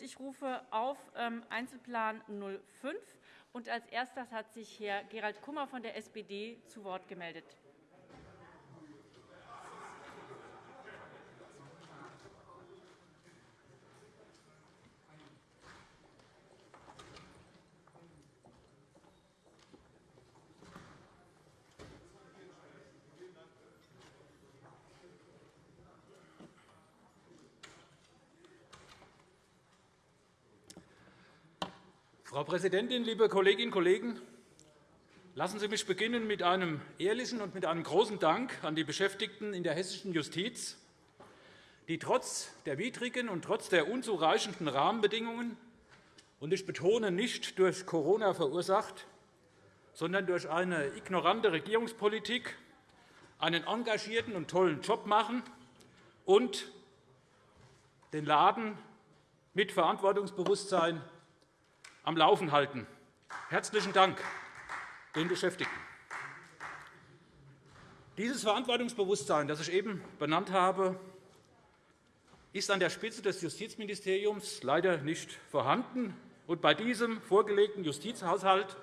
Ich rufe auf ähm, Einzelplan 05. Und als erstes hat sich Herr Gerald Kummer von der SPD zu Wort gemeldet. Frau Präsidentin, liebe Kolleginnen und Kollegen! Lassen Sie mich beginnen mit einem ehrlichen und mit einem großen Dank an die Beschäftigten in der hessischen Justiz, die trotz der widrigen und trotz der unzureichenden Rahmenbedingungen und ich betone nicht durch Corona verursacht, sondern durch eine ignorante Regierungspolitik einen engagierten und tollen Job machen und den Laden mit Verantwortungsbewusstsein am Laufen halten. Herzlichen Dank den Beschäftigten. Dieses Verantwortungsbewusstsein, das ich eben benannt habe, ist an der Spitze des Justizministeriums leider nicht vorhanden. Und bei diesem vorgelegten Justizhaushalt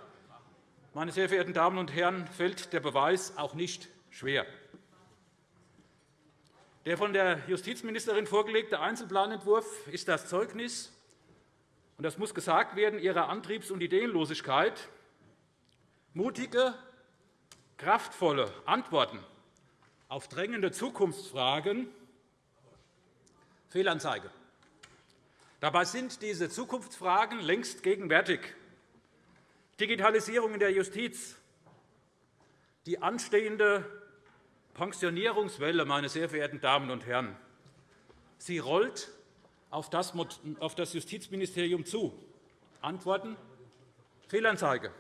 meine sehr verehrten Damen und Herren, fällt der Beweis auch nicht schwer. Der von der Justizministerin vorgelegte Einzelplanentwurf ist das Zeugnis und das muss gesagt werden, ihrer Antriebs- und Ideenlosigkeit, mutige, kraftvolle Antworten auf drängende Zukunftsfragen Fehlanzeige. Dabei sind diese Zukunftsfragen längst gegenwärtig. Digitalisierung in der Justiz, die anstehende Pensionierungswelle, meine sehr verehrten Damen und Herren, sie rollt auf das Justizministerium zu? Antworten Fehlanzeige.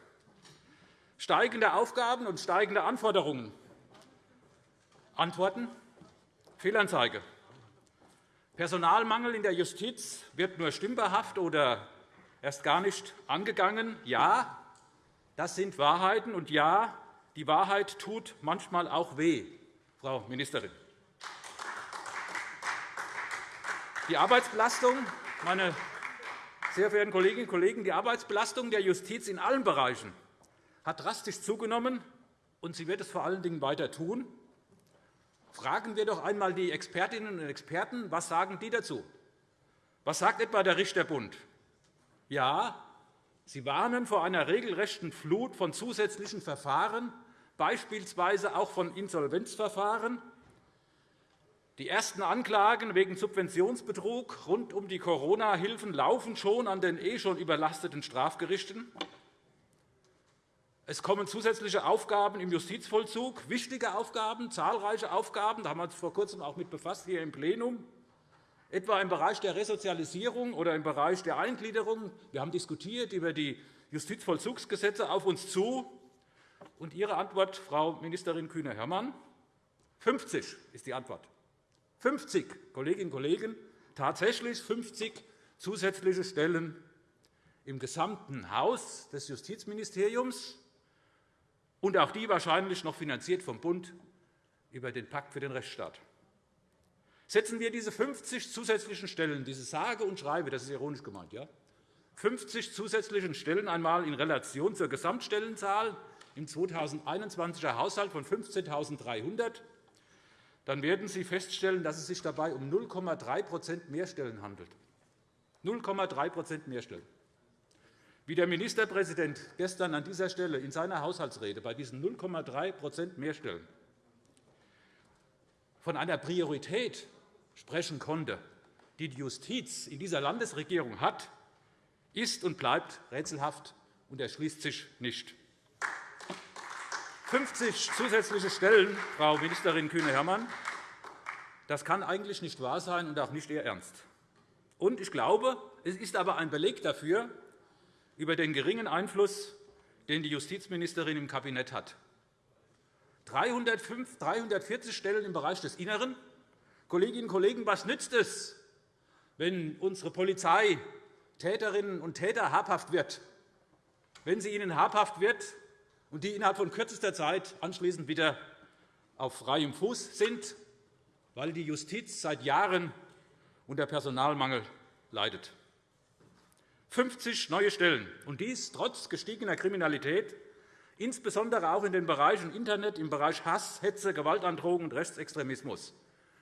Steigende Aufgaben und steigende Anforderungen. Antworten Fehlanzeige. Personalmangel in der Justiz wird nur stümperhaft oder erst gar nicht angegangen. Ja, das sind Wahrheiten. Und ja, die Wahrheit tut manchmal auch weh, Frau Ministerin. Die Arbeitsbelastung, meine sehr verehrten Kolleginnen und Kollegen, die Arbeitsbelastung der Justiz in allen Bereichen hat drastisch zugenommen, und sie wird es vor allen Dingen weiter tun. Fragen wir doch einmal die Expertinnen und Experten, was sagen die dazu? Was sagt etwa der Richterbund? Ja, sie warnen vor einer regelrechten Flut von zusätzlichen Verfahren, beispielsweise auch von Insolvenzverfahren, die ersten Anklagen wegen Subventionsbetrug rund um die Corona-Hilfen laufen schon an den eh schon überlasteten Strafgerichten. Es kommen zusätzliche Aufgaben im Justizvollzug, wichtige Aufgaben, zahlreiche Aufgaben. Da haben wir uns vor Kurzem auch mit befasst hier im Plenum, etwa im Bereich der Resozialisierung oder im Bereich der Eingliederung. Wir haben diskutiert über die Justizvollzugsgesetze auf uns zu. Und Ihre Antwort, Frau Ministerin Kühne-Hörmann? 50 ist die Antwort. 50 Kolleginnen und Kollegen, tatsächlich 50 zusätzliche Stellen im gesamten Haus des Justizministeriums, und auch die wahrscheinlich noch finanziert vom Bund über den Pakt für den Rechtsstaat. Setzen wir diese 50 zusätzlichen Stellen, diese sage und schreibe, das ist ironisch gemeint, ja, 50 zusätzlichen Stellen einmal in Relation zur Gesamtstellenzahl im 2021er Haushalt von 15.300, dann werden Sie feststellen, dass es sich dabei um 0,3 mehr Stellen handelt. 0,3 mehr Stellen. Wie der Ministerpräsident gestern an dieser Stelle in seiner Haushaltsrede bei diesen 0,3 mehr Stellen von einer Priorität sprechen konnte, die die Justiz in dieser Landesregierung hat, ist und bleibt rätselhaft und erschließt sich nicht. 50 zusätzliche Stellen, Frau Ministerin Kühne-Hörmann, das kann eigentlich nicht wahr sein und auch nicht Ihr Ernst. Und ich glaube, es ist aber ein Beleg dafür, über den geringen Einfluss, den die Justizministerin im Kabinett hat. 305, 340 Stellen im Bereich des Inneren. Kolleginnen und Kollegen, was nützt es, wenn unsere Polizei Täterinnen und Täter habhaft wird, wenn sie ihnen habhaft wird, und die innerhalb von kürzester Zeit anschließend wieder auf freiem Fuß sind, weil die Justiz seit Jahren unter Personalmangel leidet. 50 neue Stellen, und dies trotz gestiegener Kriminalität, insbesondere auch in den Bereichen Internet, im Bereich Hass, Hetze, Gewaltandrohung und Rechtsextremismus.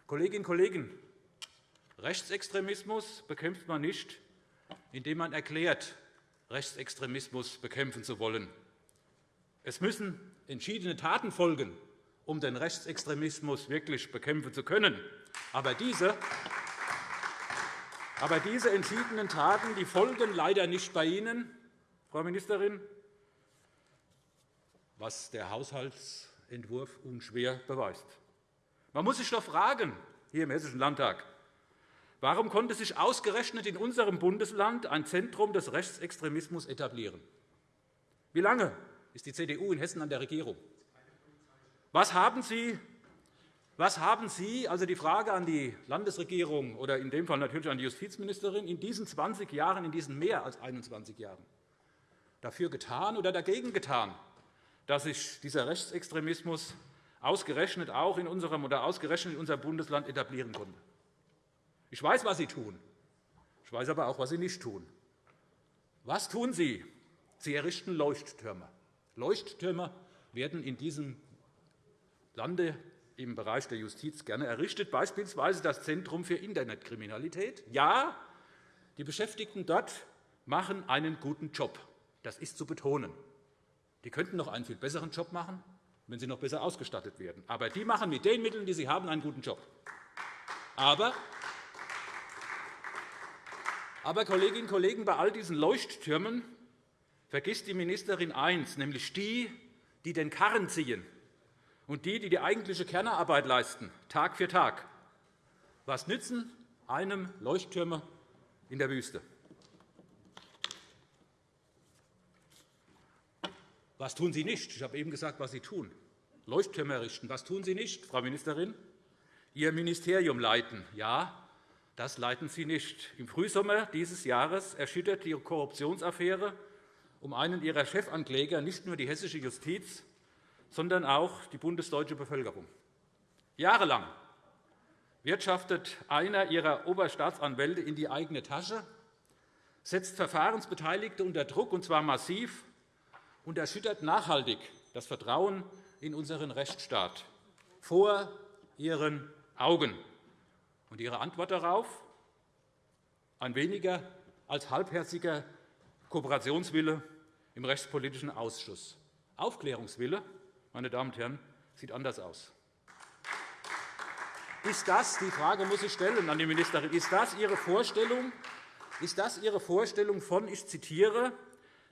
Kolleginnen und Kollegen, Rechtsextremismus bekämpft man nicht, indem man erklärt, Rechtsextremismus bekämpfen zu wollen. Es müssen entschiedene Taten folgen, um den Rechtsextremismus wirklich bekämpfen zu können. Aber diese, aber diese entschiedenen Taten die folgen leider nicht bei Ihnen, Frau Ministerin, was der Haushaltsentwurf unschwer beweist. Man muss sich doch fragen, hier im Hessischen Landtag, warum konnte sich ausgerechnet in unserem Bundesland ein Zentrum des Rechtsextremismus etablieren? Wie lange ist die CDU in Hessen an der Regierung? Was haben Sie was haben Sie, also die Frage an die Landesregierung oder in dem Fall natürlich an die Justizministerin, in diesen 20 Jahren, in diesen mehr als 21 Jahren dafür getan oder dagegen getan, dass sich dieser Rechtsextremismus ausgerechnet auch in unserem oder ausgerechnet in unserem Bundesland etablieren konnte? Ich weiß, was Sie tun. Ich weiß aber auch, was Sie nicht tun. Was tun Sie? Sie errichten Leuchttürme. Leuchttürme werden in diesem Lande im Bereich der Justiz gerne errichtet, beispielsweise das Zentrum für Internetkriminalität. Ja, die Beschäftigten dort machen einen guten Job. Das ist zu betonen. Die könnten noch einen viel besseren Job machen, wenn sie noch besser ausgestattet werden. Aber die machen mit den Mitteln, die sie haben, einen guten Job. Aber, aber Kolleginnen und Kollegen, bei all diesen Leuchttürmen vergisst die Ministerin eins, nämlich die, die den Karren ziehen und die, die die eigentliche Kernarbeit leisten, Tag für Tag. Was nützen einem Leuchttürme in der Wüste? Was tun Sie nicht? Ich habe eben gesagt, was Sie tun. Leuchttürme errichten. Was tun Sie nicht, Frau Ministerin? Ihr Ministerium leiten. Ja, das leiten Sie nicht. Im Frühsommer dieses Jahres erschüttert die Korruptionsaffäre um einen Ihrer Chefankläger nicht nur die hessische Justiz, sondern auch die bundesdeutsche Bevölkerung. Jahrelang wirtschaftet einer ihrer Oberstaatsanwälte in die eigene Tasche, setzt Verfahrensbeteiligte unter Druck, und zwar massiv, und erschüttert nachhaltig das Vertrauen in unseren Rechtsstaat vor ihren Augen. Und Ihre Antwort darauf? Ein weniger als halbherziger Kooperationswille im Rechtspolitischen Ausschuss. Aufklärungswille meine Damen und Herren, sieht anders aus. Ist das, die Frage muss ich stellen an die Ministerin, ist das Ihre Vorstellung, ist das Ihre Vorstellung von, ich zitiere,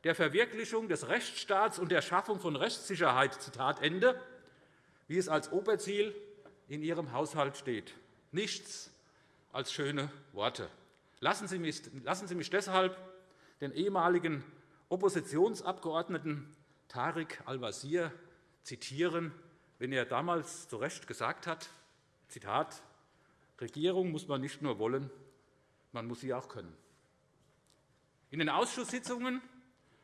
der Verwirklichung des Rechtsstaats und der Schaffung von Rechtssicherheit, Zitat Ende, wie es als Oberziel in Ihrem Haushalt steht? Nichts als schöne Worte. Lassen Sie mich, lassen Sie mich deshalb den ehemaligen Oppositionsabgeordneten Tariq Al-Wazir zitieren, wenn er damals zu Recht gesagt hat, Zitat, Regierung muss man nicht nur wollen, man muss sie auch können. In den Ausschusssitzungen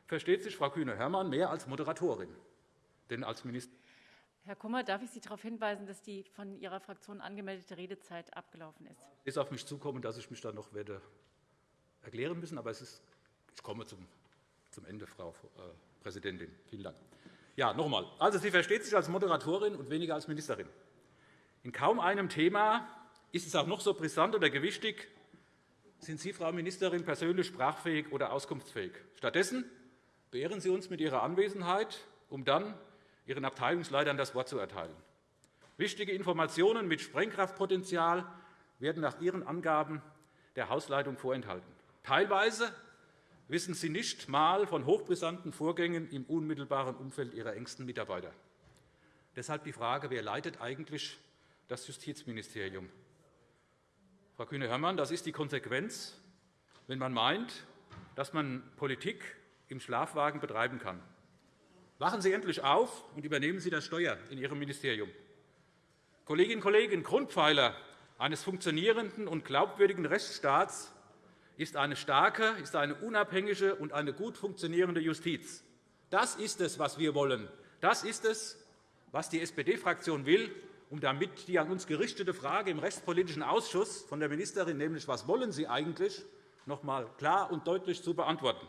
versteht sich Frau Kühne-Hörmann mehr als Moderatorin, denn als Minister Herr Kummer, darf ich Sie darauf hinweisen, dass die von Ihrer Fraktion angemeldete Redezeit abgelaufen ist? Es ist auf mich zukommen, dass ich mich dann noch werde erklären müssen, aber es ist, ich komme zum, zum Ende, Frau äh, Präsidentin. Vielen Dank. Ja, noch einmal. Also, sie versteht sich als Moderatorin und weniger als Ministerin. In kaum einem Thema ist es auch noch so brisant oder gewichtig, sind Sie, Frau Ministerin, persönlich sprachfähig oder auskunftsfähig. Stattdessen beehren Sie uns mit Ihrer Anwesenheit, um dann Ihren Abteilungsleitern das Wort zu erteilen. Wichtige Informationen mit Sprengkraftpotenzial werden nach Ihren Angaben der Hausleitung vorenthalten. Teilweise wissen Sie nicht einmal von hochbrisanten Vorgängen im unmittelbaren Umfeld Ihrer engsten Mitarbeiter. Deshalb die Frage, wer leitet eigentlich das Justizministerium? Frau Kühne-Hörmann, das ist die Konsequenz, wenn man meint, dass man Politik im Schlafwagen betreiben kann. Wachen Sie endlich auf und übernehmen Sie das Steuer in Ihrem Ministerium. Kolleginnen und Kollegen, Grundpfeiler eines funktionierenden und glaubwürdigen Rechtsstaats ist eine starke, ist eine unabhängige und eine gut funktionierende Justiz. Das ist es, was wir wollen. Das ist es, was die SPD-Fraktion will, um damit die an uns gerichtete Frage im Rechtspolitischen Ausschuss von der Ministerin, nämlich was wollen Sie eigentlich, noch einmal klar und deutlich zu beantworten.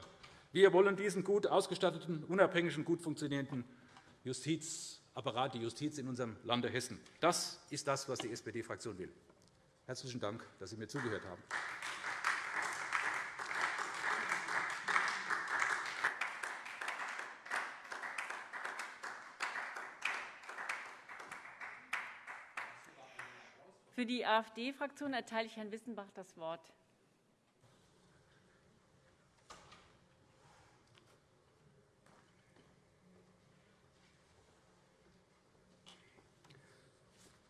Wir wollen diesen gut ausgestatteten, unabhängigen, gut funktionierenden Justizapparat, die Justiz in unserem Lande Hessen. Das ist das, was die SPD-Fraktion will. Herzlichen Dank, dass Sie mir zugehört haben. Für die AfD-Fraktion erteile ich Herrn Wissenbach das Wort.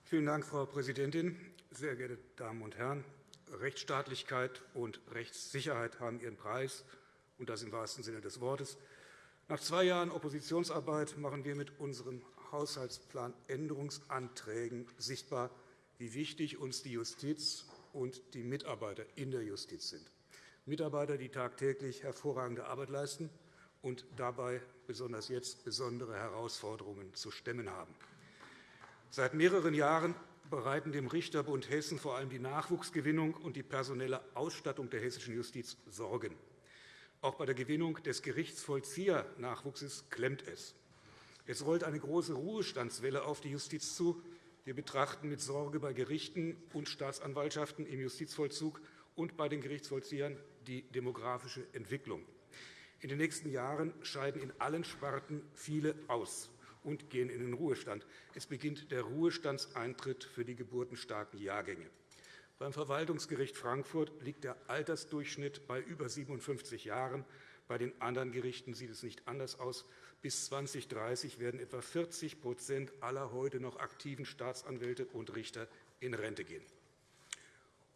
Vielen Dank, Frau Präsidentin. Sehr geehrte Damen und Herren! Rechtsstaatlichkeit und Rechtssicherheit haben ihren Preis, und das im wahrsten Sinne des Wortes. Nach zwei Jahren Oppositionsarbeit machen wir mit unseren Haushaltsplanänderungsanträgen sichtbar, wie wichtig uns die Justiz und die Mitarbeiter in der Justiz sind. Mitarbeiter, die tagtäglich hervorragende Arbeit leisten und dabei besonders jetzt besondere Herausforderungen zu stemmen haben. Seit mehreren Jahren bereiten dem Richterbund Hessen vor allem die Nachwuchsgewinnung und die personelle Ausstattung der hessischen Justiz Sorgen. Auch bei der Gewinnung des Gerichtsvollziehernachwuchses klemmt es. Es rollt eine große Ruhestandswelle auf die Justiz zu, wir betrachten mit Sorge bei Gerichten und Staatsanwaltschaften im Justizvollzug und bei den Gerichtsvollziehern die demografische Entwicklung. In den nächsten Jahren scheiden in allen Sparten viele aus und gehen in den Ruhestand. Es beginnt der Ruhestandseintritt für die geburtenstarken Jahrgänge. Beim Verwaltungsgericht Frankfurt liegt der Altersdurchschnitt bei über 57 Jahren. Bei den anderen Gerichten sieht es nicht anders aus. Bis 2030 werden etwa 40% aller heute noch aktiven Staatsanwälte und Richter in Rente gehen.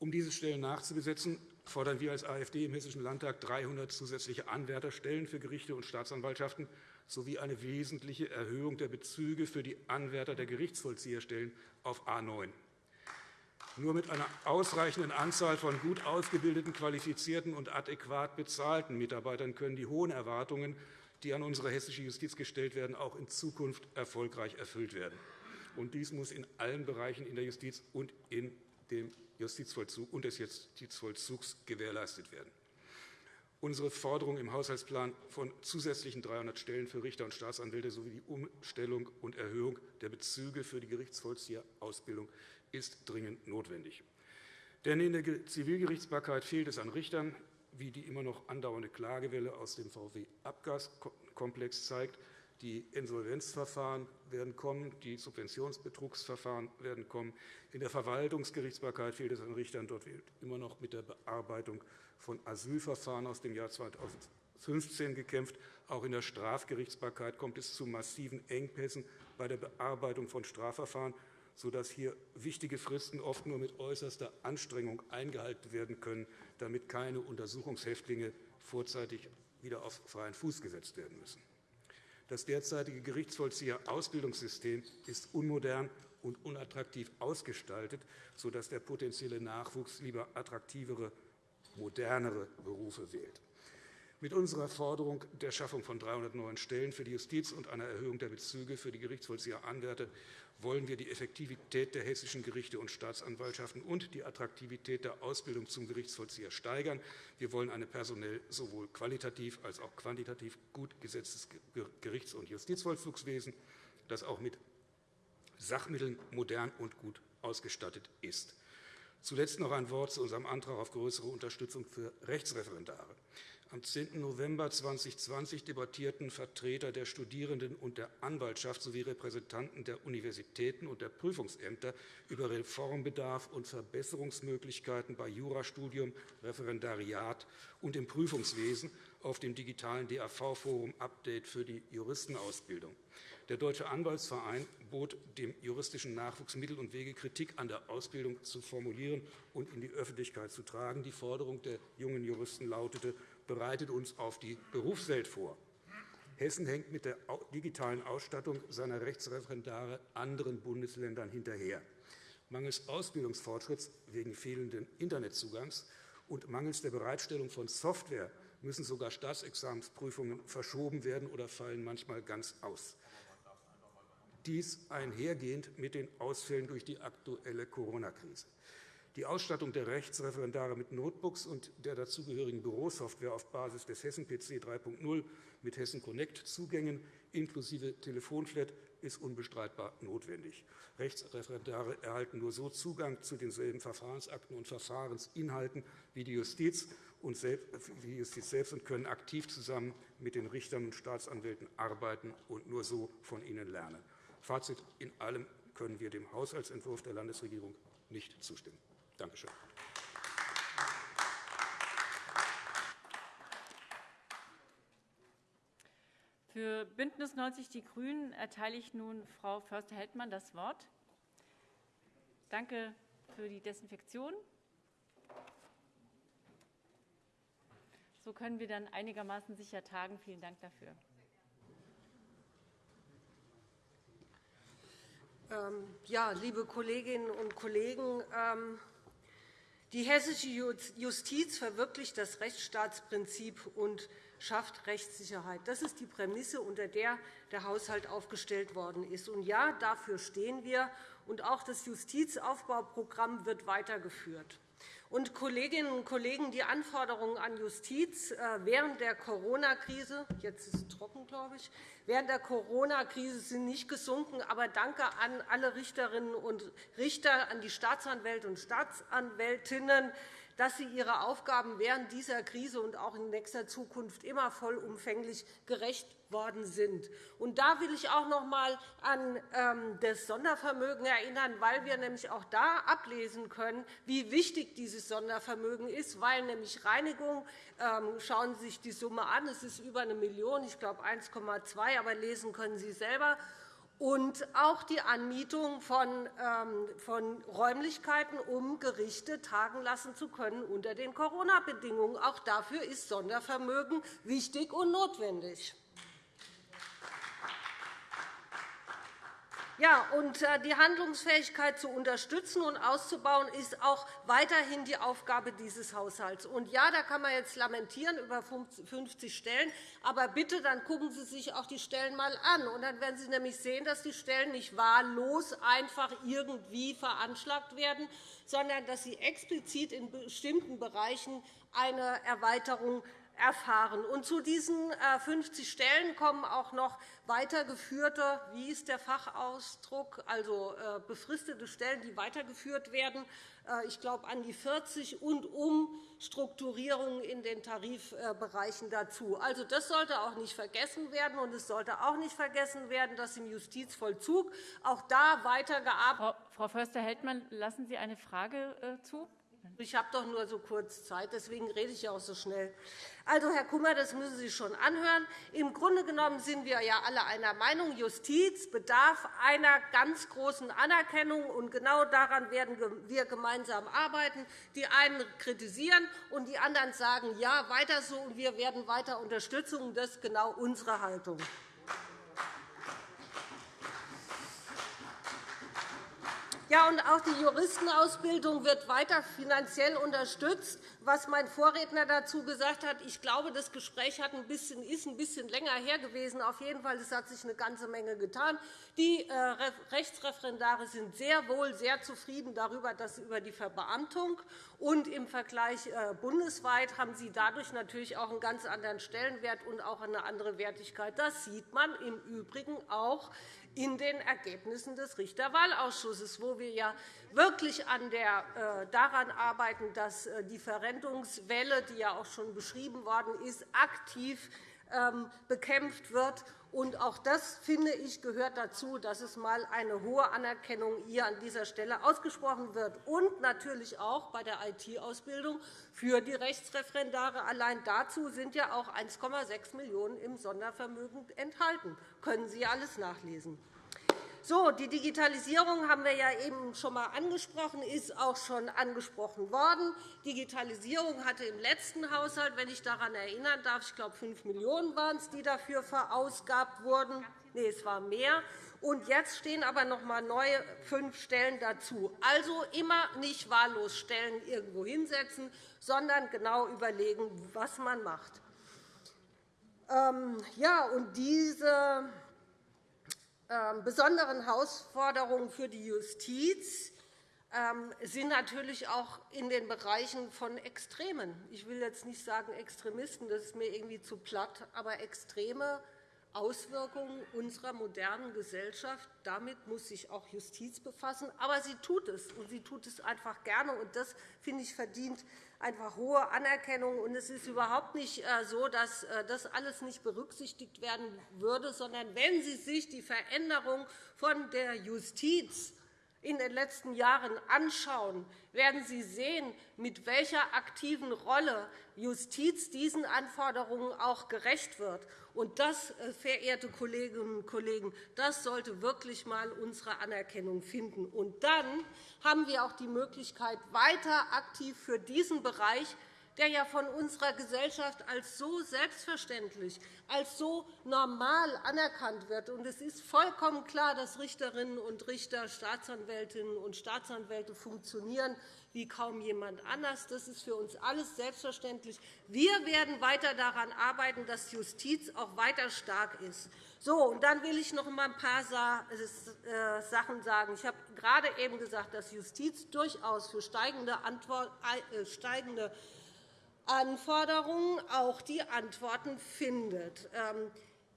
Um diese Stellen nachzubesetzen, fordern wir als AfD im Hessischen Landtag 300 zusätzliche Anwärterstellen für Gerichte und Staatsanwaltschaften sowie eine wesentliche Erhöhung der Bezüge für die Anwärter der Gerichtsvollzieherstellen auf A 9. Nur mit einer ausreichenden Anzahl von gut ausgebildeten, qualifizierten und adäquat bezahlten Mitarbeitern können die hohen Erwartungen die an unsere hessische Justiz gestellt werden, auch in Zukunft erfolgreich erfüllt werden. Und dies muss in allen Bereichen in der Justiz und in dem Justizvollzug und des Justizvollzugs gewährleistet werden. Unsere Forderung im Haushaltsplan von zusätzlichen 300 Stellen für Richter und Staatsanwälte sowie die Umstellung und Erhöhung der Bezüge für die Gerichtsvollzieherausbildung ist dringend notwendig. Denn in der Zivilgerichtsbarkeit fehlt es an Richtern, wie die immer noch andauernde Klagewelle aus dem VW-Abgaskomplex zeigt. Die Insolvenzverfahren werden kommen, die Subventionsbetrugsverfahren werden kommen. In der Verwaltungsgerichtsbarkeit fehlt es an Richtern. Dort wird immer noch mit der Bearbeitung von Asylverfahren aus dem Jahr 2015 gekämpft. Auch in der Strafgerichtsbarkeit kommt es zu massiven Engpässen bei der Bearbeitung von Strafverfahren sodass hier wichtige Fristen oft nur mit äußerster Anstrengung eingehalten werden können, damit keine Untersuchungshäftlinge vorzeitig wieder auf freien Fuß gesetzt werden müssen. Das derzeitige Gerichtsvollzieher-Ausbildungssystem ist unmodern und unattraktiv ausgestaltet, sodass der potenzielle Nachwuchs lieber attraktivere, modernere Berufe wählt. Mit unserer Forderung der Schaffung von 300 neuen Stellen für die Justiz und einer Erhöhung der Bezüge für die Gerichtsvollzieheranwärter wollen wir die Effektivität der hessischen Gerichte und Staatsanwaltschaften und die Attraktivität der Ausbildung zum Gerichtsvollzieher steigern. Wir wollen ein personell sowohl qualitativ als auch quantitativ gut gesetztes Gerichts- und Justizvollzugswesen, das auch mit Sachmitteln modern und gut ausgestattet ist. Zuletzt noch ein Wort zu unserem Antrag auf größere Unterstützung für Rechtsreferendare. Am 10. November 2020 debattierten Vertreter der Studierenden und der Anwaltschaft sowie Repräsentanten der Universitäten und der Prüfungsämter über Reformbedarf und Verbesserungsmöglichkeiten bei Jurastudium, Referendariat und im Prüfungswesen auf dem digitalen DAV-Forum Update für die Juristenausbildung. Der Deutsche Anwaltsverein bot dem juristischen Nachwuchs Mittel und Wege, Kritik an der Ausbildung zu formulieren und in die Öffentlichkeit zu tragen. Die Forderung der jungen Juristen lautete, bereitet uns auf die Berufswelt vor. Hessen hängt mit der digitalen Ausstattung seiner Rechtsreferendare anderen Bundesländern hinterher. Mangels Ausbildungsfortschritts wegen fehlenden Internetzugangs und mangels der Bereitstellung von Software müssen sogar Staatsexamensprüfungen verschoben werden oder fallen manchmal ganz aus. Dies einhergehend mit den Ausfällen durch die aktuelle Corona-Krise. Die Ausstattung der Rechtsreferendare mit Notebooks und der dazugehörigen Bürosoftware auf Basis des Hessen-PC 3.0 mit Hessen Connect Zugängen inklusive Telefonflat ist unbestreitbar notwendig. Rechtsreferendare erhalten nur so Zugang zu denselben Verfahrensakten und Verfahrensinhalten wie die Justiz und die Justiz selbst und können aktiv zusammen mit den Richtern und Staatsanwälten arbeiten und nur so von ihnen lernen. Fazit. In allem können wir dem Haushaltsentwurf der Landesregierung nicht zustimmen. Danke schön. Für BÜNDNIS 90 die GRÜNEN erteile ich nun Frau Förster-Heldmann das Wort. Danke für die Desinfektion. So können wir dann einigermaßen sicher tagen. Vielen Dank dafür. Ähm, ja, liebe Kolleginnen und Kollegen, ähm, die hessische Justiz verwirklicht das Rechtsstaatsprinzip und schafft Rechtssicherheit. Das ist die Prämisse, unter der der Haushalt aufgestellt worden ist. Und ja, dafür stehen wir. Und auch das Justizaufbauprogramm wird weitergeführt. Und Kolleginnen und Kollegen, die Anforderungen an Justiz äh, während der Corona-Krise, jetzt ist es trocken, glaube ich, während der Corona-Krise sind nicht gesunken. Aber danke an alle Richterinnen und Richter, an die Staatsanwälte und Staatsanwältinnen, dass sie ihre Aufgaben während dieser Krise und auch in nächster Zukunft immer vollumfänglich gerecht worden sind. Und da will ich auch noch einmal an ähm, das Sondervermögen erinnern, weil wir nämlich auch da ablesen können, wie wichtig dieses Sondervermögen ist, weil nämlich Reinigung, ähm, schauen Sie sich die Summe an, es ist über eine Million, ich glaube 1,2, aber lesen können Sie selber, und auch die Anmietung von, ähm, von Räumlichkeiten, um Gerichte tagen lassen zu können unter den Corona-Bedingungen. Auch dafür ist Sondervermögen wichtig und notwendig. Ja, und äh, die Handlungsfähigkeit zu unterstützen und auszubauen, ist auch weiterhin die Aufgabe dieses Haushalts. Und ja, da kann man jetzt lamentieren über 50 Stellen, aber bitte, dann gucken Sie sich auch die Stellen einmal an. Und dann werden Sie nämlich sehen, dass die Stellen nicht wahllos einfach irgendwie veranschlagt werden, sondern dass sie explizit in bestimmten Bereichen eine Erweiterung erfahren. Und zu diesen 50 äh, Stellen kommen auch noch weitergeführte, wie ist der Fachausdruck, also äh, befristete Stellen, die weitergeführt werden. Äh, ich glaube, an die 40 und Umstrukturierungen in den Tarifbereichen dazu. Also, das sollte auch nicht vergessen werden. Und es sollte auch nicht vergessen werden, dass im Justizvollzug auch da weitergearbeitet Frau Förster-Heldmann, lassen Sie eine Frage zu? Ich habe doch nur so kurz Zeit, deswegen rede ich auch so schnell. Also, Herr Kummer, das müssen Sie schon anhören. Im Grunde genommen sind wir ja alle einer Meinung, Justiz bedarf einer ganz großen Anerkennung. Und genau daran werden wir gemeinsam arbeiten. Die einen kritisieren, und die anderen sagen, ja, weiter so, und wir werden weiter unterstützen. Das ist genau unsere Haltung. Ja, und auch die Juristenausbildung wird weiter finanziell unterstützt. Was mein Vorredner dazu gesagt hat, ich glaube, das Gespräch hat ein bisschen, ist ein bisschen länger her gewesen. Auf jeden Fall es hat sich eine ganze Menge getan. Die äh, Rechtsreferendare sind sehr wohl sehr zufrieden darüber, dass über die Verbeamtung und im Vergleich äh, bundesweit haben sie dadurch natürlich auch einen ganz anderen Stellenwert und auch eine andere Wertigkeit. Das sieht man im Übrigen auch in den Ergebnissen des Richterwahlausschusses, wo wir ja wirklich äh, daran arbeiten, dass die Verrentungswelle, die ja auch schon beschrieben worden ist, aktiv ähm, bekämpft wird. Und auch das, finde ich, gehört dazu, dass es einmal eine hohe Anerkennung hier an dieser Stelle ausgesprochen wird. Und natürlich auch bei der IT-Ausbildung für die Rechtsreferendare. Allein dazu sind ja auch 1,6 Millionen € im Sondervermögen enthalten. Das können Sie alles nachlesen. So, die Digitalisierung haben wir ja eben schon einmal angesprochen, ist auch schon angesprochen worden. Digitalisierung hatte im letzten Haushalt, wenn ich daran erinnern darf, ich glaube 5 Millionen € waren es, die dafür verausgabt wurden. Nein, es war mehr. Und jetzt stehen aber noch einmal neue fünf Stellen dazu. Also immer nicht wahllos Stellen irgendwo hinsetzen, sondern genau überlegen, was man macht. Ähm, ja, und diese besonderen Herausforderungen für die Justiz ähm, sind natürlich auch in den Bereichen von Extremen. Ich will jetzt nicht sagen Extremisten, das ist mir irgendwie zu platt, aber Extreme Auswirkungen unserer modernen Gesellschaft. Damit muss sich auch Justiz befassen. Aber sie tut es, und sie tut es einfach gerne. Und das, finde ich, verdient einfach hohe Anerkennung. Und es ist überhaupt nicht äh, so, dass äh, das alles nicht berücksichtigt werden würde, sondern wenn Sie sich die Veränderung von der Justiz in den letzten Jahren anschauen, werden Sie sehen, mit welcher aktiven Rolle Justiz diesen Anforderungen auch gerecht wird. Und das, äh, verehrte Kolleginnen und Kollegen, das sollte wirklich einmal unsere Anerkennung finden. Und dann haben wir auch die Möglichkeit, weiter aktiv für diesen Bereich der ja von unserer Gesellschaft als so selbstverständlich, als so normal anerkannt wird. es ist vollkommen klar, dass Richterinnen und Richter, Staatsanwältinnen und Staatsanwälte funktionieren wie kaum jemand anders. Das ist für uns alles selbstverständlich. Wir werden weiter daran arbeiten, dass Justiz auch weiter stark ist. So, und dann will ich noch einmal ein paar äh, Sachen sagen. Ich habe gerade eben gesagt, dass Justiz durchaus für steigende, äh, steigende Anforderungen auch die Antworten findet. Ähm,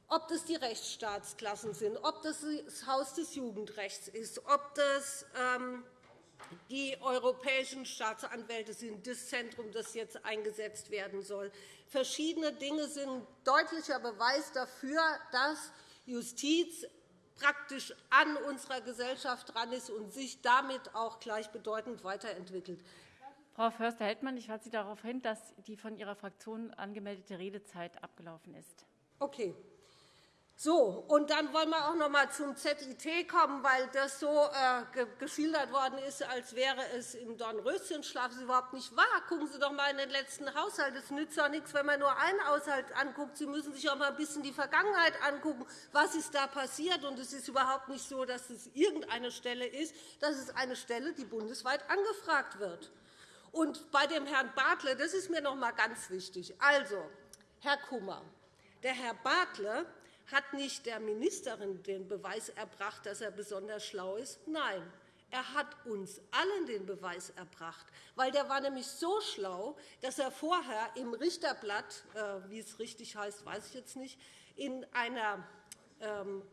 ob das die Rechtsstaatsklassen sind, ob das das Haus des Jugendrechts ist, ob das ähm, die europäischen Staatsanwälte sind, das Zentrum, das jetzt eingesetzt werden soll. Verschiedene Dinge sind deutlicher Beweis dafür, dass Justiz praktisch an unserer Gesellschaft dran ist und sich damit auch gleichbedeutend weiterentwickelt. Frau Förster-Heldmann, ich weise Sie darauf hin, dass die von Ihrer Fraktion angemeldete Redezeit abgelaufen ist. Okay. So, und dann wollen wir auch noch einmal zum ZIT kommen, weil das so äh, geschildert worden ist, als wäre es im Dornröschenschlaf. Das ist überhaupt nicht wahr. Gucken Sie doch einmal in den letzten Haushalt. Es nützt doch nichts, wenn man nur einen Haushalt anguckt. Sie müssen sich auch einmal ein bisschen die Vergangenheit angucken. Was ist da passiert? Und es ist überhaupt nicht so, dass es irgendeine Stelle ist. Das ist eine Stelle, die bundesweit angefragt wird. Und bei dem Herrn Bartle, das ist mir noch einmal ganz wichtig. Also, Herr Kummer, der Herr Bartle hat nicht der Ministerin den Beweis erbracht, dass er besonders schlau ist. Nein, er hat uns allen den Beweis erbracht, weil der war nämlich so schlau, dass er vorher im Richterblatt, äh, wie es richtig heißt, weiß ich jetzt nicht, in einer ähm,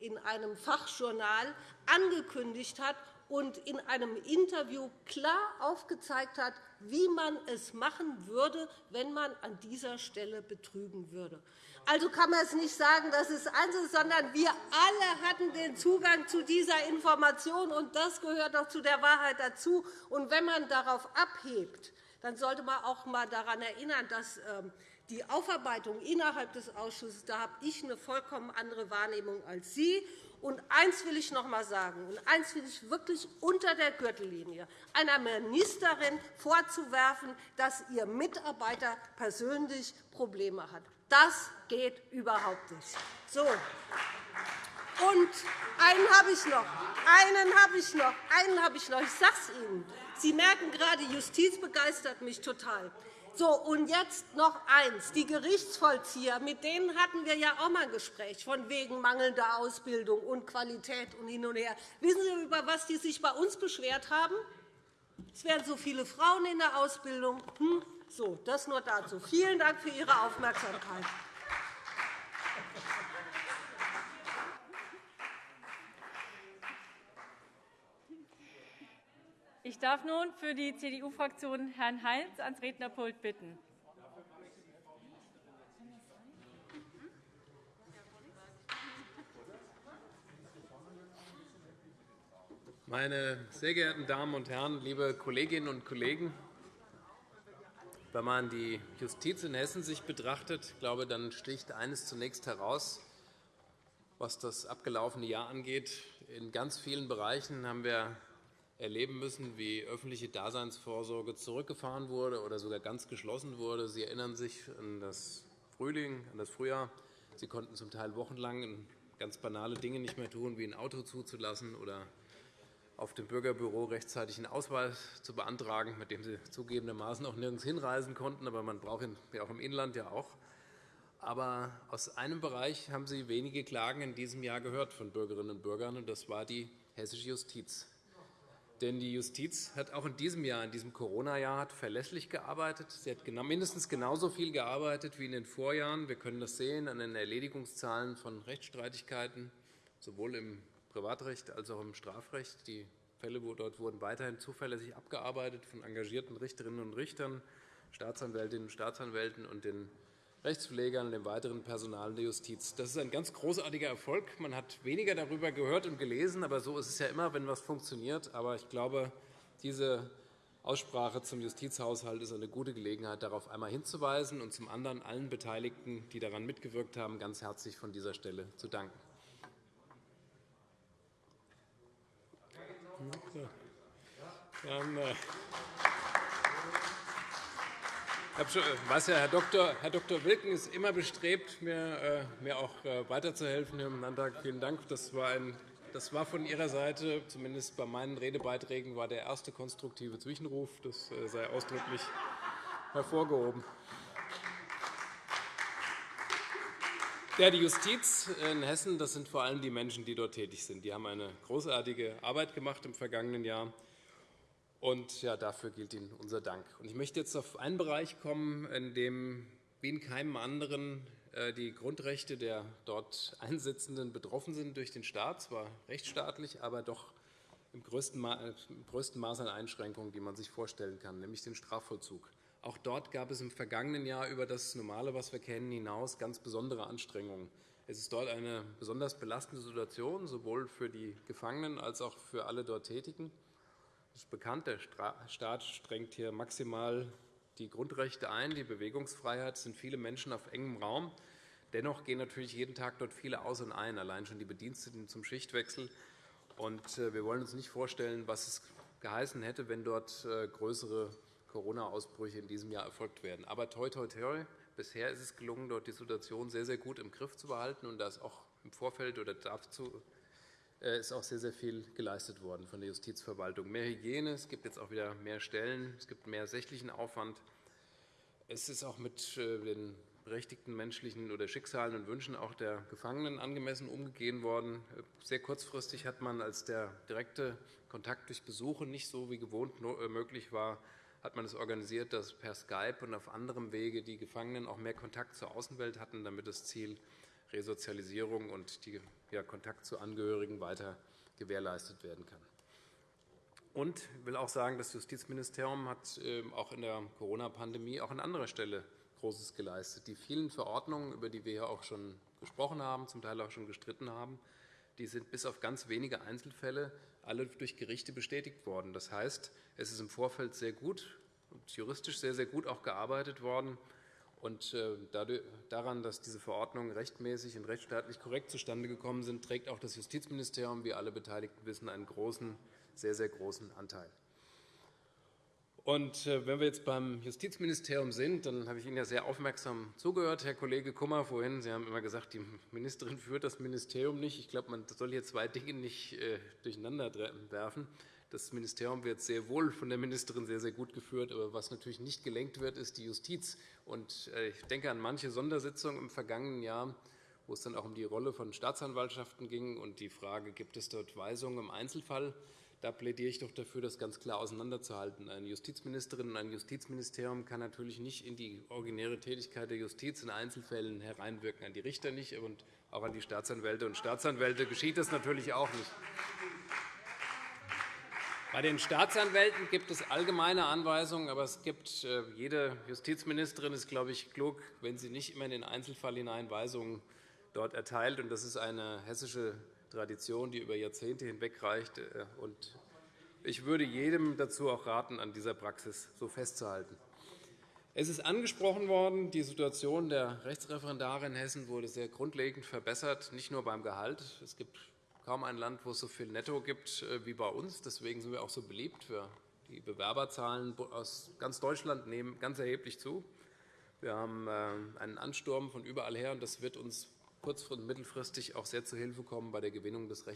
in einem Fachjournal angekündigt hat, und in einem Interview klar aufgezeigt hat, wie man es machen würde, wenn man an dieser Stelle betrügen würde. Also kann man es nicht sagen, eins ist, sondern wir alle hatten den Zugang zu dieser Information, und das gehört doch zu der Wahrheit dazu. Und wenn man darauf abhebt, dann sollte man auch einmal daran erinnern, dass ähm, die Aufarbeitung innerhalb des Ausschusses, da habe ich eine vollkommen andere Wahrnehmung als Sie. Und eins will ich noch einmal sagen, und eins will ich wirklich unter der Gürtellinie einer Ministerin vorzuwerfen, dass ihr Mitarbeiter persönlich Probleme hat. Das geht überhaupt nicht. So. Und einen habe ich noch. Einen habe ich noch. Einen habe ich noch. Ich sage es Ihnen. Sie merken gerade, Justiz begeistert mich total. So, und jetzt noch eins. Die Gerichtsvollzieher, mit denen hatten wir ja auch einmal ein Gespräch, von wegen mangelnder Ausbildung und Qualität und hin und her. Wissen Sie, über was die sich bei uns beschwert haben? Es wären so viele Frauen in der Ausbildung. Hm? So, das nur dazu. Vielen Dank für Ihre Aufmerksamkeit. Ich darf nun für die CDU-Fraktion Herrn Heinz ans Rednerpult bitten. Meine sehr geehrten Damen und Herren, liebe Kolleginnen und Kollegen! Wenn man die Justiz in Hessen sich betrachtet, glaube, dann sticht eines zunächst heraus, was das abgelaufene Jahr angeht. In ganz vielen Bereichen haben wir erleben müssen, wie öffentliche Daseinsvorsorge zurückgefahren wurde oder sogar ganz geschlossen wurde. Sie erinnern sich an das Frühling, an das Frühjahr. Sie konnten zum Teil wochenlang ganz banale Dinge nicht mehr tun, wie ein Auto zuzulassen oder auf dem Bürgerbüro rechtzeitig einen Ausweis zu beantragen, mit dem Sie zugegebenermaßen auch nirgends hinreisen konnten. Aber man braucht ihn auch im Inland ja auch. Aber aus einem Bereich haben Sie wenige Klagen in diesem Jahr gehört von Bürgerinnen und Bürgern, und das war die hessische Justiz. Denn die Justiz hat auch in diesem Jahr, in diesem Corona-Jahr, verlässlich gearbeitet. Sie hat mindestens genauso viel gearbeitet wie in den Vorjahren. Wir können das sehen an den Erledigungszahlen von Rechtsstreitigkeiten, sowohl im Privatrecht als auch im Strafrecht. Die Fälle dort wurden weiterhin zuverlässig abgearbeitet von engagierten Richterinnen und Richtern, Staatsanwältinnen und Staatsanwälten und den Rechtspflegern und dem weiteren Personal der Justiz. Das ist ein ganz großartiger Erfolg. Man hat weniger darüber gehört und gelesen, aber so ist es ja immer, wenn etwas funktioniert. Aber ich glaube, diese Aussprache zum Justizhaushalt ist eine gute Gelegenheit, darauf einmal hinzuweisen und zum anderen allen Beteiligten, die daran mitgewirkt haben, ganz herzlich von dieser Stelle zu danken. Dann, weiß ja, Herr Dr. Herr Dr. Wilken ist immer bestrebt, mir, äh, mir auch äh, weiterzuhelfen hier im Landtag. Vielen Dank. Das war, ein, das war von Ihrer Seite, zumindest bei meinen Redebeiträgen, war der erste konstruktive Zwischenruf. Das äh, sei ausdrücklich hervorgehoben. Ja, die Justiz in Hessen das sind vor allem die Menschen, die dort tätig sind. Die haben eine großartige Arbeit gemacht im vergangenen Jahr. Und ja, dafür gilt Ihnen unser Dank. Und ich möchte jetzt auf einen Bereich kommen, in dem wie in keinem anderen äh, die Grundrechte der dort Einsitzenden betroffen sind durch den Staat, zwar rechtsstaatlich, aber doch im größten Maß an Einschränkungen, die man sich vorstellen kann, nämlich den Strafvollzug. Auch dort gab es im vergangenen Jahr über das Normale, was wir kennen, hinaus ganz besondere Anstrengungen. Es ist dort eine besonders belastende Situation, sowohl für die Gefangenen als auch für alle dort Tätigen. Es ist bekannt, der Staat strengt hier maximal die Grundrechte ein, die Bewegungsfreiheit. Sind viele Menschen auf engem Raum. Dennoch gehen natürlich jeden Tag dort viele aus und ein, allein schon die Bediensteten zum Schichtwechsel. Und äh, wir wollen uns nicht vorstellen, was es geheißen hätte, wenn dort äh, größere Corona-Ausbrüche in diesem Jahr erfolgt wären. Aber toi, toi, toi, bisher ist es gelungen, dort die Situation sehr, sehr gut im Griff zu behalten. Und da ist auch im Vorfeld oder dazu ist auch sehr, sehr viel geleistet worden von der Justizverwaltung. Mehr Hygiene, es gibt jetzt auch wieder mehr Stellen, es gibt mehr sächlichen Aufwand. Es ist auch mit äh, den berechtigten menschlichen oder Schicksalen und Wünschen auch der Gefangenen angemessen umgehen worden. Sehr kurzfristig hat man, als der direkte Kontakt durch Besuche nicht so wie gewohnt äh, möglich war, hat man es organisiert, dass per Skype und auf anderem Wege die Gefangenen auch mehr Kontakt zur Außenwelt hatten, damit das Ziel Resozialisierung und die, ja, Kontakt zu Angehörigen weiter gewährleistet werden kann. Und ich will auch sagen, das Justizministerium hat ähm, auch in der Corona-Pandemie auch an anderer Stelle Großes geleistet. Die vielen Verordnungen, über die wir hier auch schon gesprochen haben, zum Teil auch schon gestritten haben, die sind bis auf ganz wenige Einzelfälle alle durch Gerichte bestätigt worden. Das heißt, es ist im Vorfeld sehr gut und juristisch sehr, sehr gut auch gearbeitet worden. Und äh, daran, dass diese Verordnungen rechtmäßig und rechtsstaatlich korrekt zustande gekommen sind, trägt auch das Justizministerium, wie alle Beteiligten wissen, einen großen, sehr, sehr großen Anteil. Und äh, wenn wir jetzt beim Justizministerium sind, dann habe ich Ihnen ja sehr aufmerksam zugehört, Herr Kollege Kummer, vorhin. Sie haben immer gesagt, die Ministerin führt das Ministerium nicht. Ich glaube, man soll hier zwei Dinge nicht äh, durcheinander werfen. Das Ministerium wird sehr wohl von der Ministerin sehr, sehr gut geführt. Aber was natürlich nicht gelenkt wird, ist die Justiz. Und äh, ich denke an manche Sondersitzungen im vergangenen Jahr, wo es dann auch um die Rolle von Staatsanwaltschaften ging und die Frage, gibt es dort Weisungen im Einzelfall? Da plädiere ich doch dafür, das ganz klar auseinanderzuhalten. Eine Justizministerin und ein Justizministerium kann natürlich nicht in die originäre Tätigkeit der Justiz in Einzelfällen hereinwirken, an die Richter nicht und auch an die Staatsanwälte und Staatsanwälte geschieht das natürlich auch nicht. Bei den Staatsanwälten gibt es allgemeine Anweisungen, aber es gibt, äh, jede Justizministerin ist, glaube ich, klug, wenn sie nicht immer in den Einzelfall hinein Weisungen dort erteilt. Das ist eine hessische Tradition, die über Jahrzehnte hinweg reicht. Äh, ich würde jedem dazu auch raten, an dieser Praxis so festzuhalten. Es ist angesprochen worden, die Situation der Rechtsreferendare in Hessen wurde sehr grundlegend verbessert, nicht nur beim Gehalt. Es gibt kaum ein Land, wo es so viel Netto gibt äh, wie bei uns. Deswegen sind wir auch so beliebt. Die Bewerberzahlen aus ganz Deutschland nehmen ganz erheblich zu. Wir haben äh, einen Ansturm von überall her, und das wird uns kurz- und mittelfristig auch sehr zu Hilfe kommen bei der Gewinnung des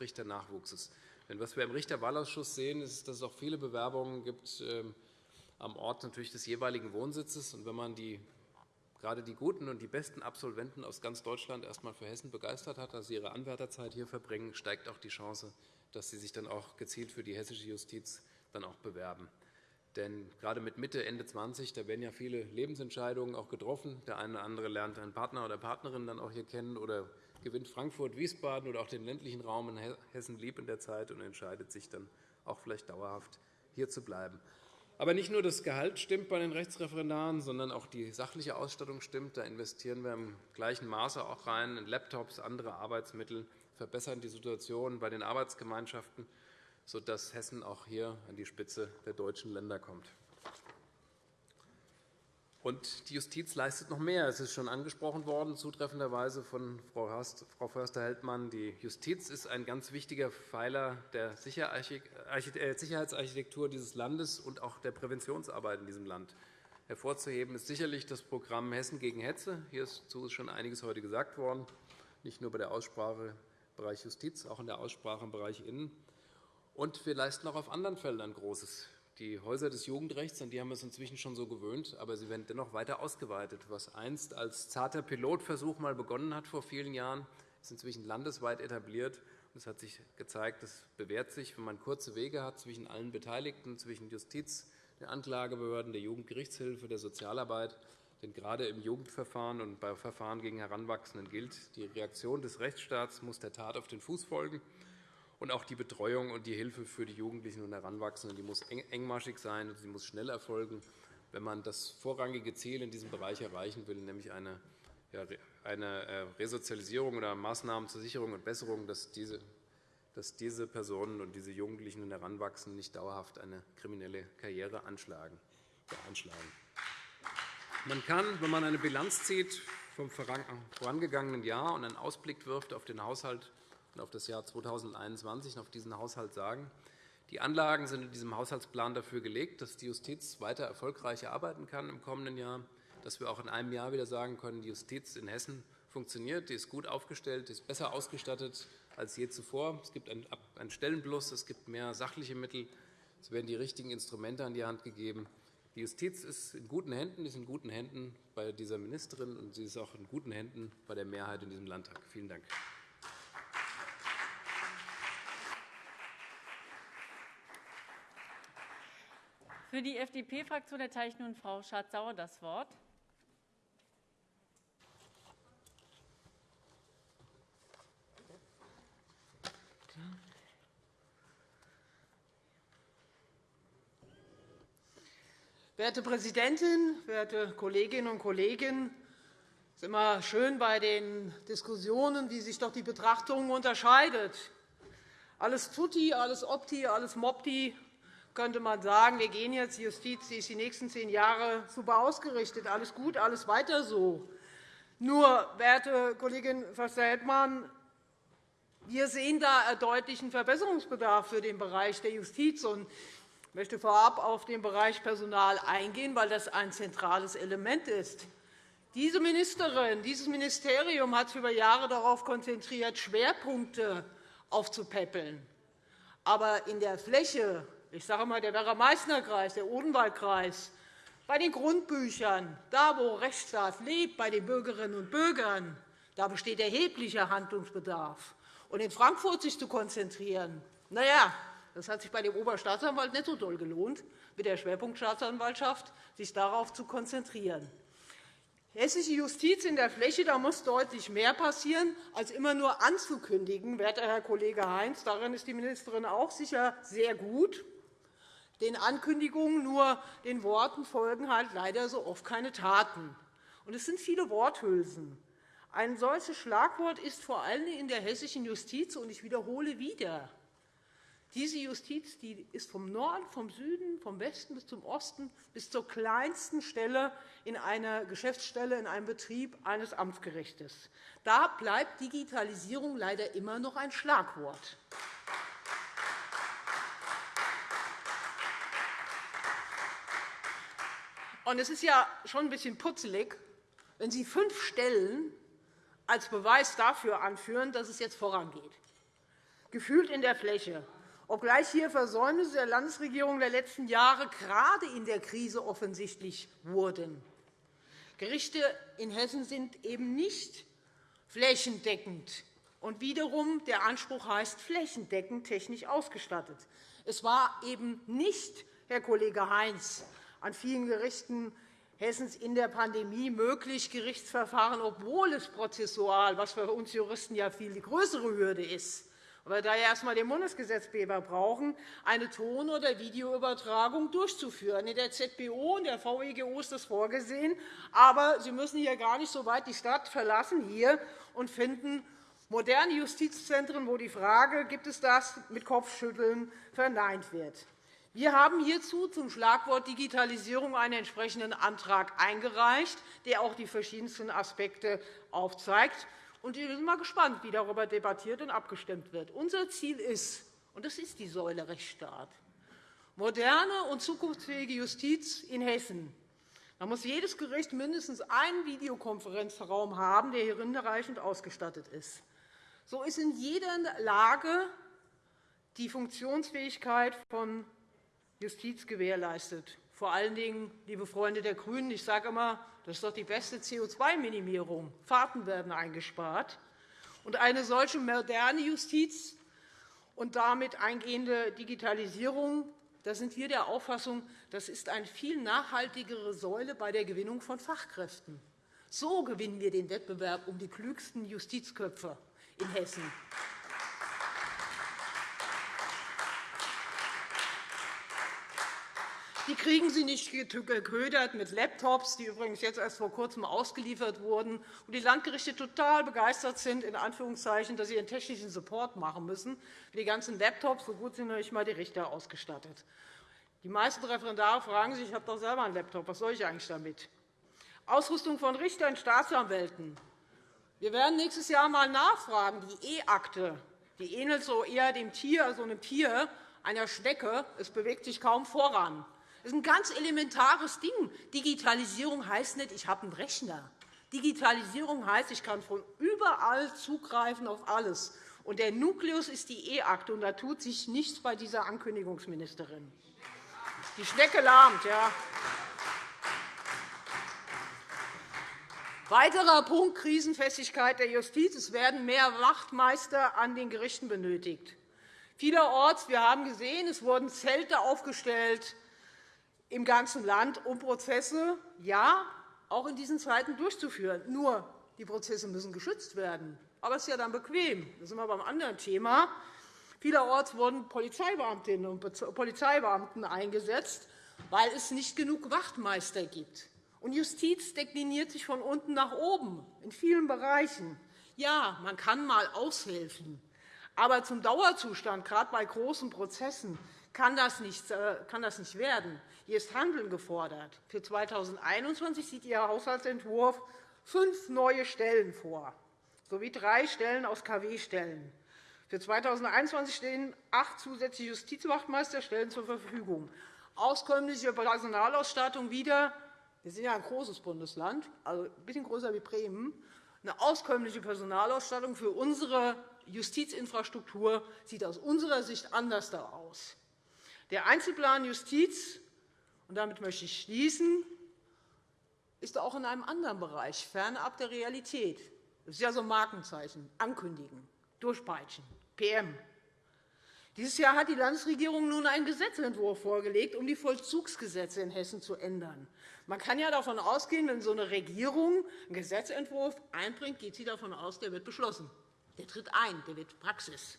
Richternachwuchses. Denn was wir im Richterwahlausschuss sehen, ist, dass es auch viele Bewerbungen gibt ähm, am Ort natürlich des jeweiligen Wohnsitzes. Und wenn man die gerade die guten und die besten Absolventen aus ganz Deutschland erst einmal für Hessen begeistert hat, dass sie ihre Anwärterzeit hier verbringen, steigt auch die Chance, dass sie sich dann auch gezielt für die hessische Justiz dann auch bewerben. Denn gerade mit Mitte, Ende 20, da werden ja viele Lebensentscheidungen auch getroffen. Der eine oder andere lernt einen Partner oder Partnerin dann auch hier kennen oder gewinnt Frankfurt, Wiesbaden oder auch den ländlichen Raum in Hessen lieb in der Zeit und entscheidet sich dann auch vielleicht dauerhaft hier zu bleiben. Aber nicht nur das Gehalt stimmt bei den Rechtsreferendaren, sondern auch die sachliche Ausstattung stimmt. Da investieren wir im gleichen Maße auch rein in Laptops, andere Arbeitsmittel, verbessern die Situation bei den Arbeitsgemeinschaften, sodass Hessen auch hier an die Spitze der deutschen Länder kommt. Und die Justiz leistet noch mehr. Es ist schon angesprochen worden, zutreffenderweise von Frau Förster-Heldmann. Die Justiz ist ein ganz wichtiger Pfeiler der äh, Sicherheitsarchitektur dieses Landes und auch der Präventionsarbeit in diesem Land. Hervorzuheben ist sicherlich das Programm Hessen gegen Hetze. Hierzu ist schon einiges heute gesagt worden, nicht nur bei der Aussprache im Bereich Justiz, auch in der Aussprache im Bereich Innen. Und wir leisten auch auf anderen Feldern Großes. Die Häuser des Jugendrechts, an die haben wir uns inzwischen schon so gewöhnt, aber sie werden dennoch weiter ausgeweitet. Was einst als zarter Pilotversuch mal begonnen hat vor vielen Jahren, ist inzwischen landesweit etabliert. Es hat sich gezeigt, es bewährt sich, wenn man kurze Wege hat zwischen allen Beteiligten, zwischen Justiz, den Anklagebehörden, der Jugendgerichtshilfe, der Sozialarbeit. Denn gerade im Jugendverfahren und bei Verfahren gegen Heranwachsenden gilt, die Reaktion des Rechtsstaats muss der Tat auf den Fuß folgen. Und auch die Betreuung und die Hilfe für die Jugendlichen und Heranwachsenden die muss engmaschig sein und sie muss schnell erfolgen, wenn man das vorrangige Ziel in diesem Bereich erreichen will, nämlich eine, eine äh, Resozialisierung oder Maßnahmen zur Sicherung und Besserung, dass diese, dass diese Personen und diese Jugendlichen und Heranwachsenden nicht dauerhaft eine kriminelle Karriere anschlagen. Man kann, wenn man eine Bilanz zieht vom vorangegangenen Jahr und einen Ausblick wirft auf den Haushalt auf das Jahr 2021 und auf diesen Haushalt sagen. Die Anlagen sind in diesem Haushaltsplan dafür gelegt, dass die Justiz weiter erfolgreich arbeiten kann im kommenden Jahr, dass wir auch in einem Jahr wieder sagen können, die Justiz in Hessen funktioniert, die ist gut aufgestellt, die ist besser ausgestattet als je zuvor. Es gibt einen Stellenplus, es gibt mehr sachliche Mittel, es werden die richtigen Instrumente an die Hand gegeben. Die Justiz ist in guten Händen, ist in guten Händen bei dieser Ministerin, und sie ist auch in guten Händen bei der Mehrheit in diesem Landtag. Vielen Dank. Für die FDP-Fraktion erteile ich nun Frau Schardt-Sauer das Wort. Werte Präsidentin, werte Kolleginnen und Kollegen! Es ist immer schön bei den Diskussionen, wie sich doch die Betrachtung unterscheidet. Alles tutti, alles opti, alles mopti, könnte man sagen, wir gehen jetzt, die Justiz die ist die nächsten zehn Jahre super ausgerichtet. Alles gut, alles weiter so. Nur, werte Kollegin Förster-Heldmann, wir sehen da deutlichen Verbesserungsbedarf für den Bereich der Justiz. Ich möchte vorab auf den Bereich Personal eingehen, weil das ein zentrales Element ist. Diese Ministerin, dieses Ministerium hat sich über Jahre darauf konzentriert, Schwerpunkte aufzupäppeln. Aber in der Fläche ich sage einmal, der Werra-Meißner-Kreis, der Odenwaldkreis, bei den Grundbüchern, da wo Rechtsstaat lebt, bei den Bürgerinnen und Bürgern, da besteht erheblicher Handlungsbedarf. Und in Frankfurt sich zu konzentrieren, na ja, das hat sich bei dem Oberstaatsanwalt nicht so doll gelohnt, mit der Schwerpunktstaatsanwaltschaft sich darauf zu konzentrieren. Hessische Justiz in der Fläche, da muss deutlich mehr passieren, als immer nur anzukündigen, werter Herr Kollege Heinz. Darin ist die Ministerin auch sicher sehr gut. Den Ankündigungen, nur den Worten folgen halt leider so oft keine Taten. Und es sind viele Worthülsen. Ein solches Schlagwort ist vor allem in der hessischen Justiz, und ich wiederhole wieder, diese Justiz die ist vom Norden, vom Süden, vom Westen bis zum Osten bis zur kleinsten Stelle in einer Geschäftsstelle, in einem Betrieb eines Amtsgerichtes. Da bleibt Digitalisierung leider immer noch ein Schlagwort. Und es ist ja schon ein bisschen putzelig, wenn Sie fünf Stellen als Beweis dafür anführen, dass es jetzt vorangeht. Gefühlt in der Fläche. Obgleich hier Versäumnisse der Landesregierung der letzten Jahre gerade in der Krise offensichtlich wurden. Gerichte in Hessen sind eben nicht flächendeckend Und wiederum der Anspruch heißt flächendeckend technisch ausgestattet. Es war eben nicht, Herr Kollege Heinz, an vielen Gerichten Hessens in der Pandemie möglich, Gerichtsverfahren, obwohl es prozessual, was für uns Juristen ja viel die größere Hürde ist, weil wir da erst einmal den Bundesgesetzgeber brauchen, eine Ton- oder Videoübertragung durchzuführen. In der ZBO und der VEGO ist das vorgesehen. Aber Sie müssen hier gar nicht so weit die Stadt verlassen hier und finden moderne Justizzentren, wo die Frage, gibt es das, mit Kopfschütteln verneint wird. Wir haben hierzu zum Schlagwort Digitalisierung einen entsprechenden Antrag eingereicht, der auch die verschiedensten Aspekte aufzeigt. wir sind mal gespannt, wie darüber debattiert und abgestimmt wird. Unser Ziel ist, und das ist die Säule Rechtsstaat, moderne und zukunftsfähige Justiz in Hessen. Da muss jedes Gericht mindestens einen Videokonferenzraum haben, der hinreichend ausgestattet ist. So ist in jeder Lage die Funktionsfähigkeit von Justiz gewährleistet. Vor allen Dingen, liebe Freunde der GRÜNEN, ich sage immer, das ist doch die beste CO2-Minimierung. Fahrten werden eingespart. Und eine solche moderne Justiz und damit eingehende Digitalisierung, da sind wir der Auffassung, das ist eine viel nachhaltigere Säule bei der Gewinnung von Fachkräften. So gewinnen wir den Wettbewerb um die klügsten Justizköpfe in Hessen. Die kriegen Sie nicht geködert mit Laptops, die übrigens jetzt erst vor Kurzem ausgeliefert wurden, und die Landgerichte total begeistert sind, in Anführungszeichen, dass sie ihren technischen Support machen müssen. Die ganzen Laptops, so gut sind noch nicht einmal die Richter ausgestattet. Die meisten Referendare fragen sich, ich habe doch selber einen Laptop, was soll ich eigentlich damit? Ausrüstung von Richtern und Staatsanwälten. Wir werden nächstes Jahr einmal nachfragen. Die E-Akte die ähnelt so eher dem Tier, so einem Tier, einer Schnecke. Es bewegt sich kaum voran. Das ist ein ganz elementares Ding. Digitalisierung heißt nicht, ich habe einen Rechner. Digitalisierung heißt, ich kann von überall zugreifen auf alles. Und der Nukleus ist die E-Akte, und da tut sich nichts bei dieser Ankündigungsministerin. Die Schnecke lahmt. Ja. Weiterer Punkt Krisenfestigkeit der Justiz. Es werden mehr Wachtmeister an den Gerichten benötigt. Vielerorts, wir haben gesehen, es wurden Zelte aufgestellt, im ganzen Land, um Prozesse ja auch in diesen Zeiten durchzuführen. Nur die Prozesse müssen geschützt werden. Aber es ist ja dann bequem. Da sind wir beim anderen Thema. Vielerorts wurden Polizeibeamtinnen und Polizeibeamten eingesetzt, weil es nicht genug Wachtmeister gibt. Und Justiz dekliniert sich von unten nach oben in vielen Bereichen. Ja, man kann einmal aushelfen, aber zum Dauerzustand, gerade bei großen Prozessen, kann das, nicht, äh, kann das nicht werden. Hier ist Handeln gefordert. Für 2021 sieht Ihr Haushaltsentwurf fünf neue Stellen vor, sowie drei Stellen aus KW-Stellen. Für 2021 stehen acht zusätzliche Justizwachtmeisterstellen zur Verfügung. Auskömmliche Personalausstattung wieder. Wir sind ja ein großes Bundesland, also ein bisschen größer wie Bremen. Eine auskömmliche Personalausstattung für unsere Justizinfrastruktur sieht aus unserer Sicht anders aus. Der Einzelplan Justiz, und damit möchte ich schließen, ist auch in einem anderen Bereich, fernab der Realität. Das ist ja so ein Markenzeichen, ankündigen, durchpeitschen, PM. Dieses Jahr hat die Landesregierung nun einen Gesetzentwurf vorgelegt, um die Vollzugsgesetze in Hessen zu ändern. Man kann ja davon ausgehen, wenn so eine Regierung einen Gesetzentwurf einbringt, geht sie davon aus, der wird beschlossen. Der tritt ein, der wird Praxis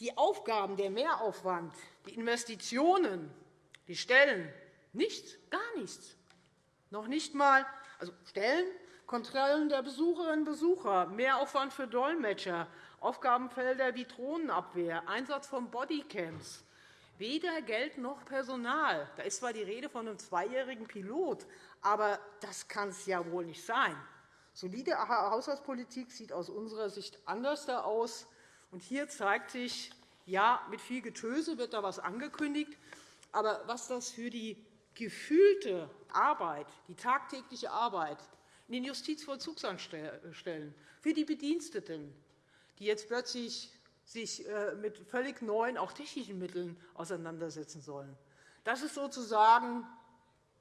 die Aufgaben, der Mehraufwand, die Investitionen, die Stellen, nichts, gar nichts. Noch nicht einmal also Stellen, Kontrollen der Besucherinnen und Besucher, Mehraufwand für Dolmetscher, Aufgabenfelder wie Drohnenabwehr, Einsatz von Bodycams. Weder Geld noch Personal. Da ist zwar die Rede von einem zweijährigen Pilot, aber das kann es ja wohl nicht sein. Solide Haushaltspolitik sieht aus unserer Sicht anders aus. Und hier zeigt sich, ja, mit viel Getöse wird da etwas angekündigt. Aber was das für die gefühlte Arbeit, die tagtägliche Arbeit in den Justizvollzugsanstellen, für die Bediensteten, die jetzt plötzlich sich äh, mit völlig neuen, auch technischen Mitteln auseinandersetzen sollen. Das ist sozusagen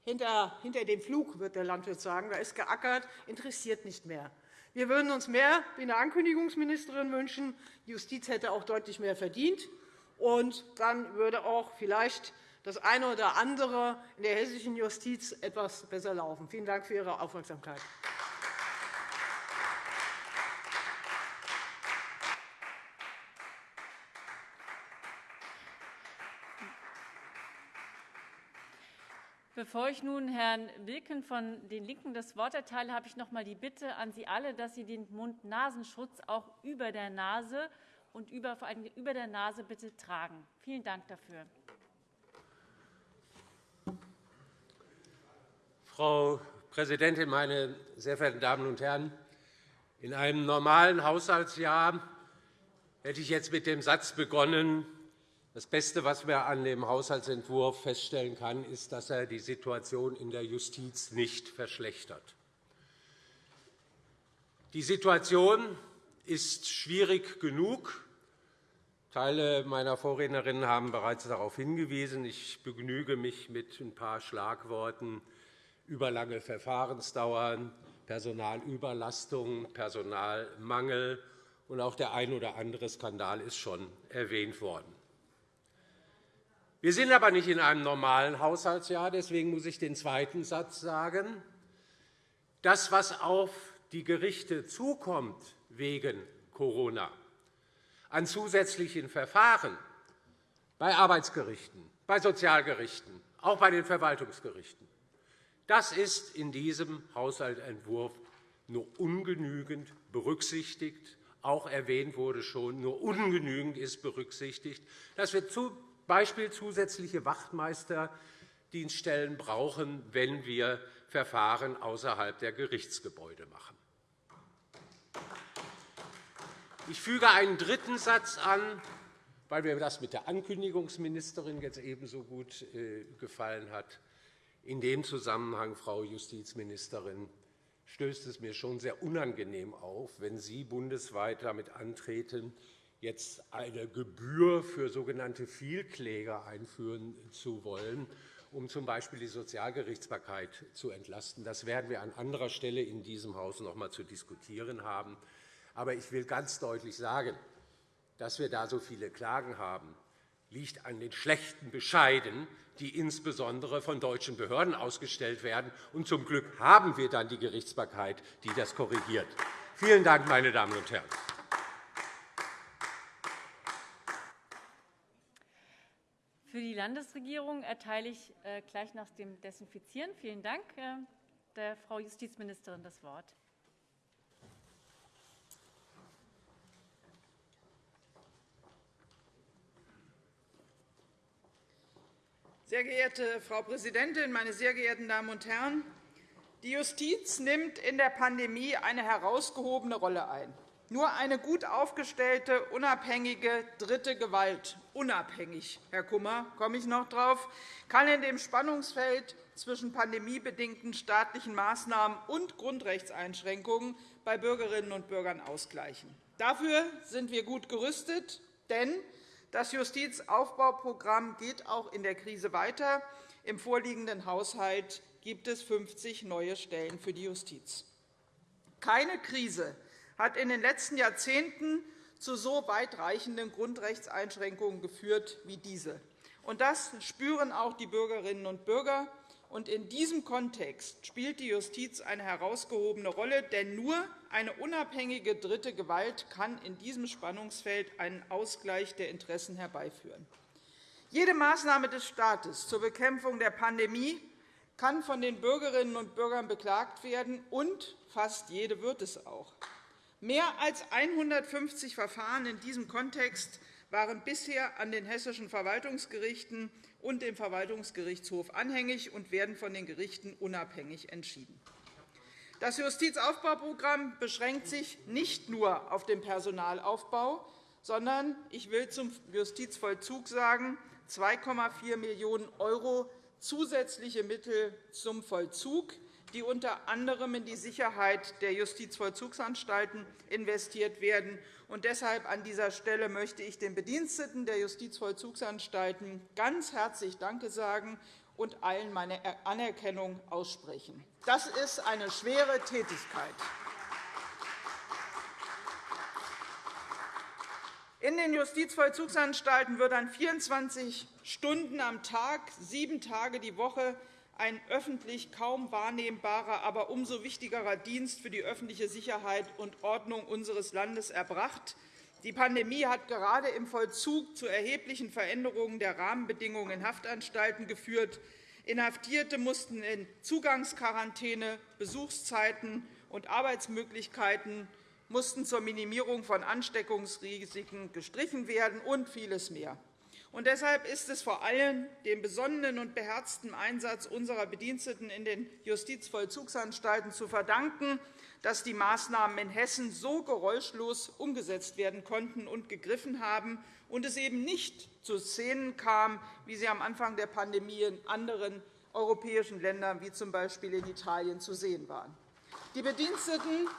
hinter, hinter dem Flug, wird der Landwirt sagen. Da ist geackert, interessiert nicht mehr. Wir würden uns mehr wie eine Ankündigungsministerin wünschen. Die Justiz hätte auch deutlich mehr verdient. Und dann würde auch vielleicht das eine oder andere in der hessischen Justiz etwas besser laufen. Vielen Dank für Ihre Aufmerksamkeit. Bevor ich nun Herrn Wilken von den LINKEN das Wort erteile, habe ich noch einmal die Bitte an Sie alle, dass Sie den Mund-Nasenschutz auch über der Nase und über, vor allem über der Nase bitte tragen. Vielen Dank dafür. Frau Präsidentin, meine sehr verehrten Damen und Herren! In einem normalen Haushaltsjahr hätte ich jetzt mit dem Satz begonnen, das Beste, was man an dem Haushaltsentwurf feststellen kann, ist, dass er die Situation in der Justiz nicht verschlechtert. Die Situation ist schwierig genug. Teile meiner Vorrednerinnen haben bereits darauf hingewiesen. Ich begnüge mich mit ein paar Schlagworten überlange Verfahrensdauern, Personalüberlastung, Personalmangel und auch der ein oder andere Skandal ist schon erwähnt worden. Wir sind aber nicht in einem normalen Haushaltsjahr. Deswegen muss ich den zweiten Satz sagen. Das, was auf die Gerichte zukommt wegen Corona an zusätzlichen Verfahren bei Arbeitsgerichten, bei Sozialgerichten, auch bei den Verwaltungsgerichten, das ist in diesem Haushaltsentwurf nur ungenügend berücksichtigt. Auch erwähnt wurde schon, nur ungenügend ist berücksichtigt, dass wir Beispiel zusätzliche Wachtmeisterdienststellen brauchen, wenn wir Verfahren außerhalb der Gerichtsgebäude machen. Ich füge einen dritten Satz an, weil mir das mit der Ankündigungsministerin jetzt ebenso gut äh, gefallen hat. In dem Zusammenhang, Frau Justizministerin, stößt es mir schon sehr unangenehm auf, wenn Sie bundesweit damit antreten, jetzt eine Gebühr für sogenannte Vielkläger einführen zu wollen, um z. B. die Sozialgerichtsbarkeit zu entlasten. Das werden wir an anderer Stelle in diesem Haus noch einmal zu diskutieren haben. Aber ich will ganz deutlich sagen, dass wir da so viele Klagen haben, liegt an den schlechten Bescheiden, die insbesondere von deutschen Behörden ausgestellt werden. Und zum Glück haben wir dann die Gerichtsbarkeit, die das korrigiert. Vielen Dank, meine Damen und Herren. Für die Landesregierung erteile ich äh, gleich nach dem Desinfizieren vielen Dank äh, der Frau Justizministerin das Wort. Sehr geehrte Frau Präsidentin, meine sehr geehrten Damen und Herren! Die Justiz nimmt in der Pandemie eine herausgehobene Rolle ein. Nur eine gut aufgestellte, unabhängige dritte Gewalt, unabhängig, Herr Kummer, komme ich noch drauf, kann in dem Spannungsfeld zwischen pandemiebedingten staatlichen Maßnahmen und Grundrechtseinschränkungen bei Bürgerinnen und Bürgern ausgleichen. Dafür sind wir gut gerüstet, denn das Justizaufbauprogramm geht auch in der Krise weiter. Im vorliegenden Haushalt gibt es 50 neue Stellen für die Justiz. Keine Krise hat in den letzten Jahrzehnten zu so weitreichenden Grundrechtseinschränkungen geführt wie diese. Das spüren auch die Bürgerinnen und Bürger. In diesem Kontext spielt die Justiz eine herausgehobene Rolle, denn nur eine unabhängige dritte Gewalt kann in diesem Spannungsfeld einen Ausgleich der Interessen herbeiführen. Jede Maßnahme des Staates zur Bekämpfung der Pandemie kann von den Bürgerinnen und Bürgern beklagt werden, und fast jede wird es auch. Mehr als 150 Verfahren in diesem Kontext waren bisher an den hessischen Verwaltungsgerichten und dem Verwaltungsgerichtshof anhängig und werden von den Gerichten unabhängig entschieden. Das Justizaufbauprogramm beschränkt sich nicht nur auf den Personalaufbau, sondern ich will zum Justizvollzug sagen 2,4 Millionen € zusätzliche Mittel zum Vollzug die unter anderem in die Sicherheit der Justizvollzugsanstalten investiert werden. Und deshalb an dieser Stelle möchte ich den Bediensteten der Justizvollzugsanstalten ganz herzlich Danke sagen und allen meine Anerkennung aussprechen. Das ist eine schwere Tätigkeit. In den Justizvollzugsanstalten wird an 24 Stunden am Tag, sieben Tage die Woche ein öffentlich kaum wahrnehmbarer, aber umso wichtigerer Dienst für die öffentliche Sicherheit und Ordnung unseres Landes erbracht. Die Pandemie hat gerade im Vollzug zu erheblichen Veränderungen der Rahmenbedingungen in Haftanstalten geführt. Inhaftierte mussten in Zugangsquarantäne, Besuchszeiten und Arbeitsmöglichkeiten mussten zur Minimierung von Ansteckungsrisiken gestrichen werden und vieles mehr. Und deshalb ist es vor allem dem besonnenen und beherzten Einsatz unserer Bediensteten in den Justizvollzugsanstalten zu verdanken, dass die Maßnahmen in Hessen so geräuschlos umgesetzt werden konnten und gegriffen haben und es eben nicht zu Szenen kam, wie sie am Anfang der Pandemie in anderen europäischen Ländern, wie z. B. in Italien, zu sehen waren. Die Bediensteten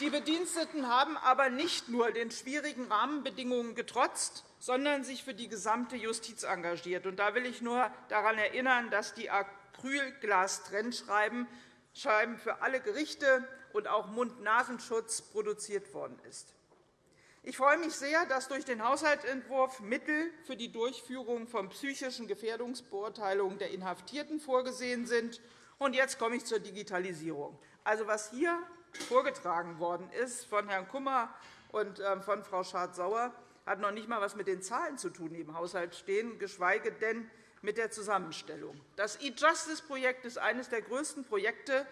die Bediensteten haben aber nicht nur den schwierigen Rahmenbedingungen getrotzt, sondern sich für die gesamte Justiz engagiert. Da will ich nur daran erinnern, dass die Acrylglas-Trennscheiben für alle Gerichte und auch Mund-Nasenschutz produziert worden ist. Ich freue mich sehr, dass durch den Haushaltsentwurf Mittel für die Durchführung von psychischen Gefährdungsbeurteilungen der Inhaftierten vorgesehen sind. Jetzt komme ich zur Digitalisierung. Also, was hier vorgetragen worden ist von Herrn Kummer und ähm, von Frau Schardt-Sauer, hat noch nicht einmal etwas mit den Zahlen zu tun, die im Haushalt stehen, geschweige denn mit der Zusammenstellung. Das E-Justice-Projekt ist eines der größten Projekte.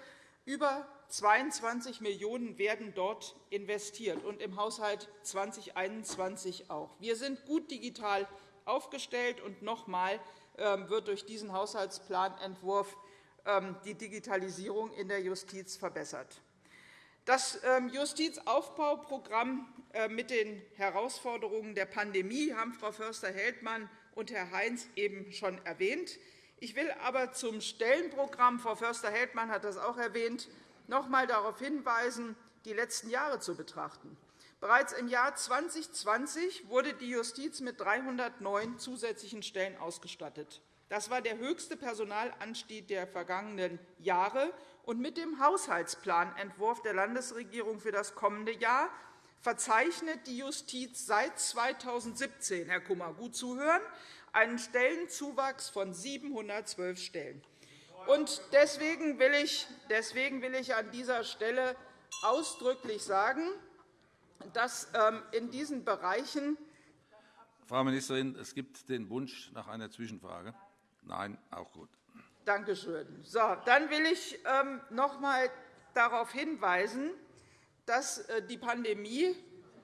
Über 22 Millionen € werden dort investiert, und im Haushalt 2021 auch. Wir sind gut digital aufgestellt, und noch einmal ähm, wird durch diesen Haushaltsplanentwurf ähm, die Digitalisierung in der Justiz verbessert. Das ähm, Justizaufbauprogramm äh, mit den Herausforderungen der Pandemie haben Frau Förster-Heldmann und Herr Heinz eben schon erwähnt. Ich will aber zum Stellenprogramm, Frau Förster-Heldmann hat das auch erwähnt, noch einmal darauf hinweisen, die letzten Jahre zu betrachten. Bereits im Jahr 2020 wurde die Justiz mit 309 zusätzlichen Stellen ausgestattet. Das war der höchste Personalanstieg der vergangenen Jahre und mit dem Haushaltsplanentwurf der Landesregierung für das kommende Jahr verzeichnet die Justiz seit 2017, Herr Kummer, gut zuhören, einen Stellenzuwachs von 712 Stellen. deswegen, will ich, deswegen will ich an dieser Stelle ausdrücklich sagen, dass ähm, in diesen Bereichen Frau Ministerin, es gibt den Wunsch nach einer Zwischenfrage. Nein, auch gut. Danke schön. So, dann will ich ähm, noch einmal darauf hinweisen, dass äh, die Pandemie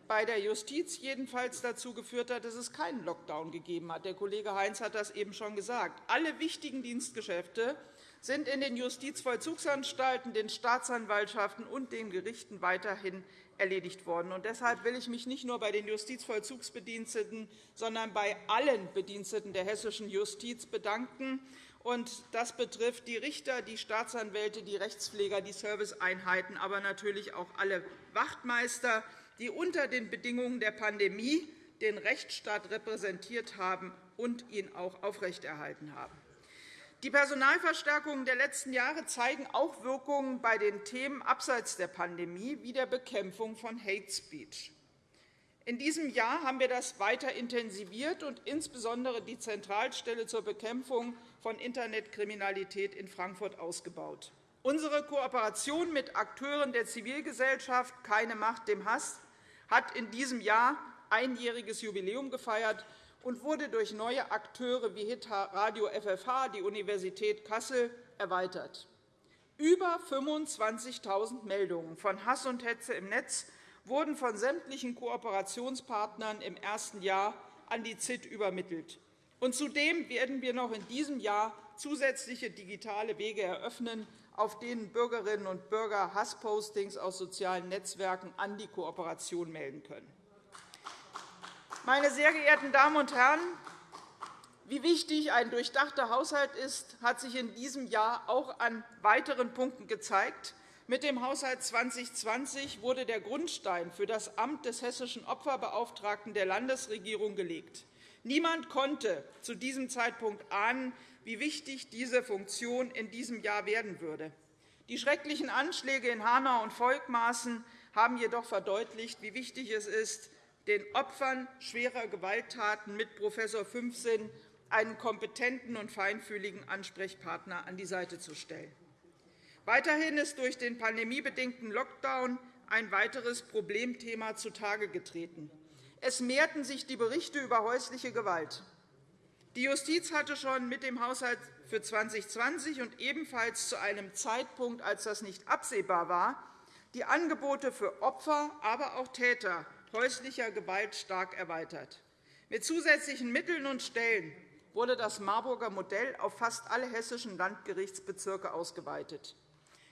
bei der Justiz jedenfalls dazu geführt hat, dass es keinen Lockdown gegeben hat. Der Kollege Heinz hat das eben schon gesagt. Alle wichtigen Dienstgeschäfte sind in den Justizvollzugsanstalten, den Staatsanwaltschaften und den Gerichten weiterhin erledigt worden. deshalb will ich mich nicht nur bei den Justizvollzugsbediensteten, sondern bei allen Bediensteten der hessischen Justiz bedanken, das betrifft die Richter, die Staatsanwälte, die Rechtspfleger, die Serviceeinheiten, aber natürlich auch alle Wachtmeister, die unter den Bedingungen der Pandemie den Rechtsstaat repräsentiert haben und ihn auch aufrechterhalten haben. Die Personalverstärkungen der letzten Jahre zeigen auch Wirkungen bei den Themen abseits der Pandemie wie der Bekämpfung von Hate Speech. In diesem Jahr haben wir das weiter intensiviert und insbesondere die Zentralstelle zur Bekämpfung von Internetkriminalität in Frankfurt ausgebaut. Unsere Kooperation mit Akteuren der Zivilgesellschaft Keine Macht dem Hass hat in diesem Jahr einjähriges Jubiläum gefeiert und wurde durch neue Akteure wie HIT Radio FFH, die Universität Kassel erweitert. Über 25.000 Meldungen von Hass und Hetze im Netz wurden von sämtlichen Kooperationspartnern im ersten Jahr an die ZIT übermittelt. Und zudem werden wir noch in diesem Jahr zusätzliche digitale Wege eröffnen, auf denen Bürgerinnen und Bürger Hasspostings aus sozialen Netzwerken an die Kooperation melden können. Meine sehr geehrten Damen und Herren, wie wichtig ein durchdachter Haushalt ist, hat sich in diesem Jahr auch an weiteren Punkten gezeigt. Mit dem Haushalt 2020 wurde der Grundstein für das Amt des Hessischen Opferbeauftragten der Landesregierung gelegt. Niemand konnte zu diesem Zeitpunkt ahnen, wie wichtig diese Funktion in diesem Jahr werden würde. Die schrecklichen Anschläge in Hanau und Volkmaßen haben jedoch verdeutlicht, wie wichtig es ist, den Opfern schwerer Gewalttaten mit Prof. Fünfsinn einen kompetenten und feinfühligen Ansprechpartner an die Seite zu stellen. Weiterhin ist durch den pandemiebedingten Lockdown ein weiteres Problemthema zutage getreten. Es mehrten sich die Berichte über häusliche Gewalt. Die Justiz hatte schon mit dem Haushalt für 2020 und ebenfalls zu einem Zeitpunkt, als das nicht absehbar war, die Angebote für Opfer, aber auch Täter häuslicher Gewalt stark erweitert. Mit zusätzlichen Mitteln und Stellen wurde das Marburger Modell auf fast alle hessischen Landgerichtsbezirke ausgeweitet.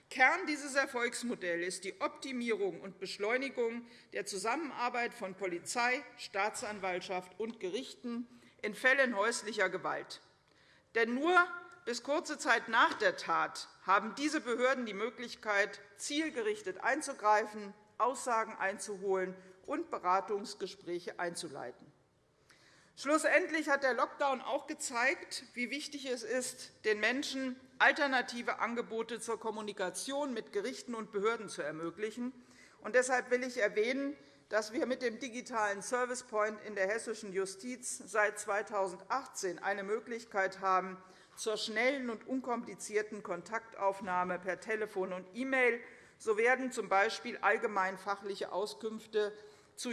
Kern dieses Erfolgsmodells ist die Optimierung und Beschleunigung der Zusammenarbeit von Polizei, Staatsanwaltschaft und Gerichten in Fällen häuslicher Gewalt. Denn nur bis kurze Zeit nach der Tat haben diese Behörden die Möglichkeit, zielgerichtet einzugreifen, Aussagen einzuholen und Beratungsgespräche einzuleiten. Schlussendlich hat der Lockdown auch gezeigt, wie wichtig es ist, den Menschen alternative Angebote zur Kommunikation mit Gerichten und Behörden zu ermöglichen. Und deshalb will ich erwähnen, dass wir mit dem digitalen Service Point in der hessischen Justiz seit 2018 eine Möglichkeit haben, zur schnellen und unkomplizierten Kontaktaufnahme per Telefon und E-Mail so werden z. B. allgemeinfachliche Auskünfte zu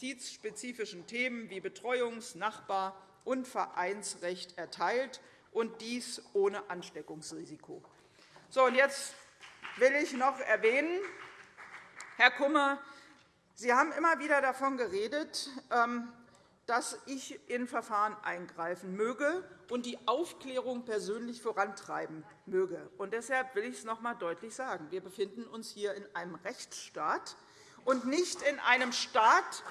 justizspezifischen Themen wie Betreuungs-, Nachbar- und Vereinsrecht erteilt, und dies ohne Ansteckungsrisiko. So, und jetzt will ich noch erwähnen, Herr Kummer, Sie haben immer wieder davon geredet, ähm, dass ich in Verfahren eingreifen möge und die Aufklärung persönlich vorantreiben möge. Und deshalb will ich es noch einmal deutlich sagen. Wir befinden uns hier in einem Rechtsstaat und nicht in einem Staat,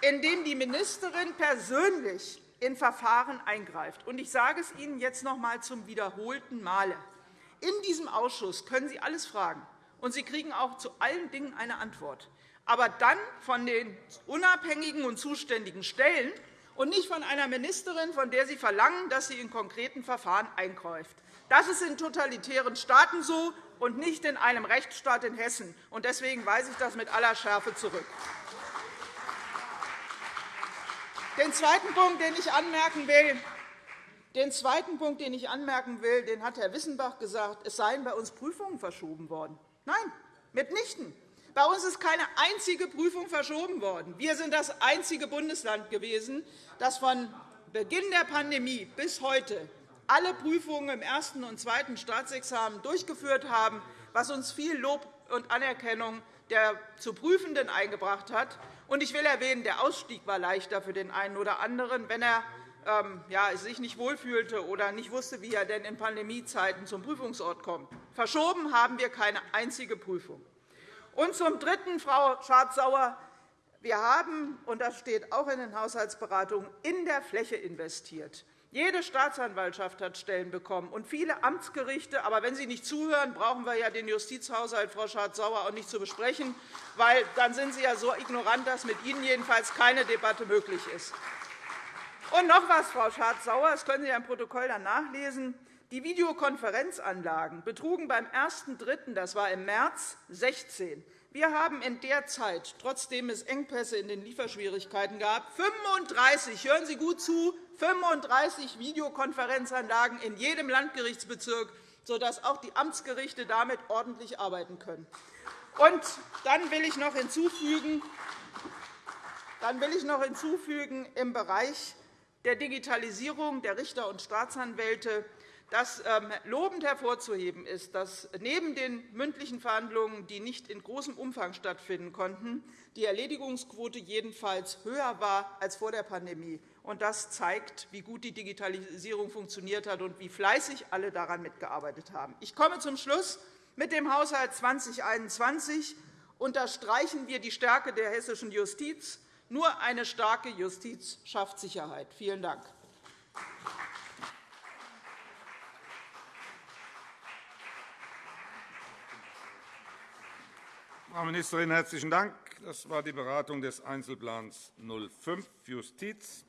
in dem die Ministerin persönlich in Verfahren eingreift. Ich sage es Ihnen jetzt noch einmal zum wiederholten Male. In diesem Ausschuss können Sie alles fragen, und Sie kriegen auch zu allen Dingen eine Antwort, aber dann von den unabhängigen und zuständigen Stellen und nicht von einer Ministerin, von der Sie verlangen, dass sie in konkreten Verfahren eingreift. Das ist in totalitären Staaten so und nicht in einem Rechtsstaat in Hessen. Deswegen weise ich das mit aller Schärfe zurück. Den zweiten Punkt, den ich anmerken will, den zweiten Punkt, den ich anmerken will, den hat Herr Wissenbach gesagt, es seien bei uns Prüfungen verschoben worden. Nein, mitnichten. Bei uns ist keine einzige Prüfung verschoben worden. Wir sind das einzige Bundesland gewesen, das von Beginn der Pandemie bis heute alle Prüfungen im ersten und zweiten Staatsexamen durchgeführt haben, was uns viel Lob und Anerkennung der zu Prüfenden eingebracht hat. Ich will erwähnen, der Ausstieg war leichter für den einen oder anderen, wenn er ähm, sich nicht wohlfühlte oder nicht wusste, wie er denn in Pandemiezeiten zum Prüfungsort kommt. Verschoben haben wir keine einzige Prüfung. Und zum Dritten, Frau Schardt-Sauer, wir haben, und das steht auch in den Haushaltsberatungen, in der Fläche investiert. Jede Staatsanwaltschaft hat Stellen bekommen und viele Amtsgerichte. Aber wenn Sie nicht zuhören, brauchen wir ja den Justizhaushalt, Frau Schardt-Sauer, auch nicht zu besprechen, weil dann sind Sie ja so ignorant, dass mit Ihnen jedenfalls keine Debatte möglich ist. Und noch etwas, Frau Schardt-Sauer, das können Sie ja im Protokoll dann nachlesen. Die Videokonferenzanlagen betrugen beim 1.3., das war im März 2016, wir haben in der Zeit, trotzdem es Engpässe in den Lieferschwierigkeiten gab, 35, hören Sie gut zu, 35 Videokonferenzanlagen in jedem Landgerichtsbezirk, sodass auch die Amtsgerichte damit ordentlich arbeiten können. Und dann will ich noch hinzufügen, dann will ich noch hinzufügen im Bereich der Digitalisierung der Richter und Staatsanwälte dass ähm, lobend hervorzuheben ist, dass neben den mündlichen Verhandlungen, die nicht in großem Umfang stattfinden konnten, die Erledigungsquote jedenfalls höher war als vor der Pandemie. Das zeigt, wie gut die Digitalisierung funktioniert hat und wie fleißig alle daran mitgearbeitet haben. Ich komme zum Schluss. Mit dem Haushalt 2021 unterstreichen wir die Stärke der hessischen Justiz. Nur eine starke Justiz schafft Sicherheit. Vielen Dank. Frau Ministerin, herzlichen Dank. Das war die Beratung des Einzelplans 05 Justiz.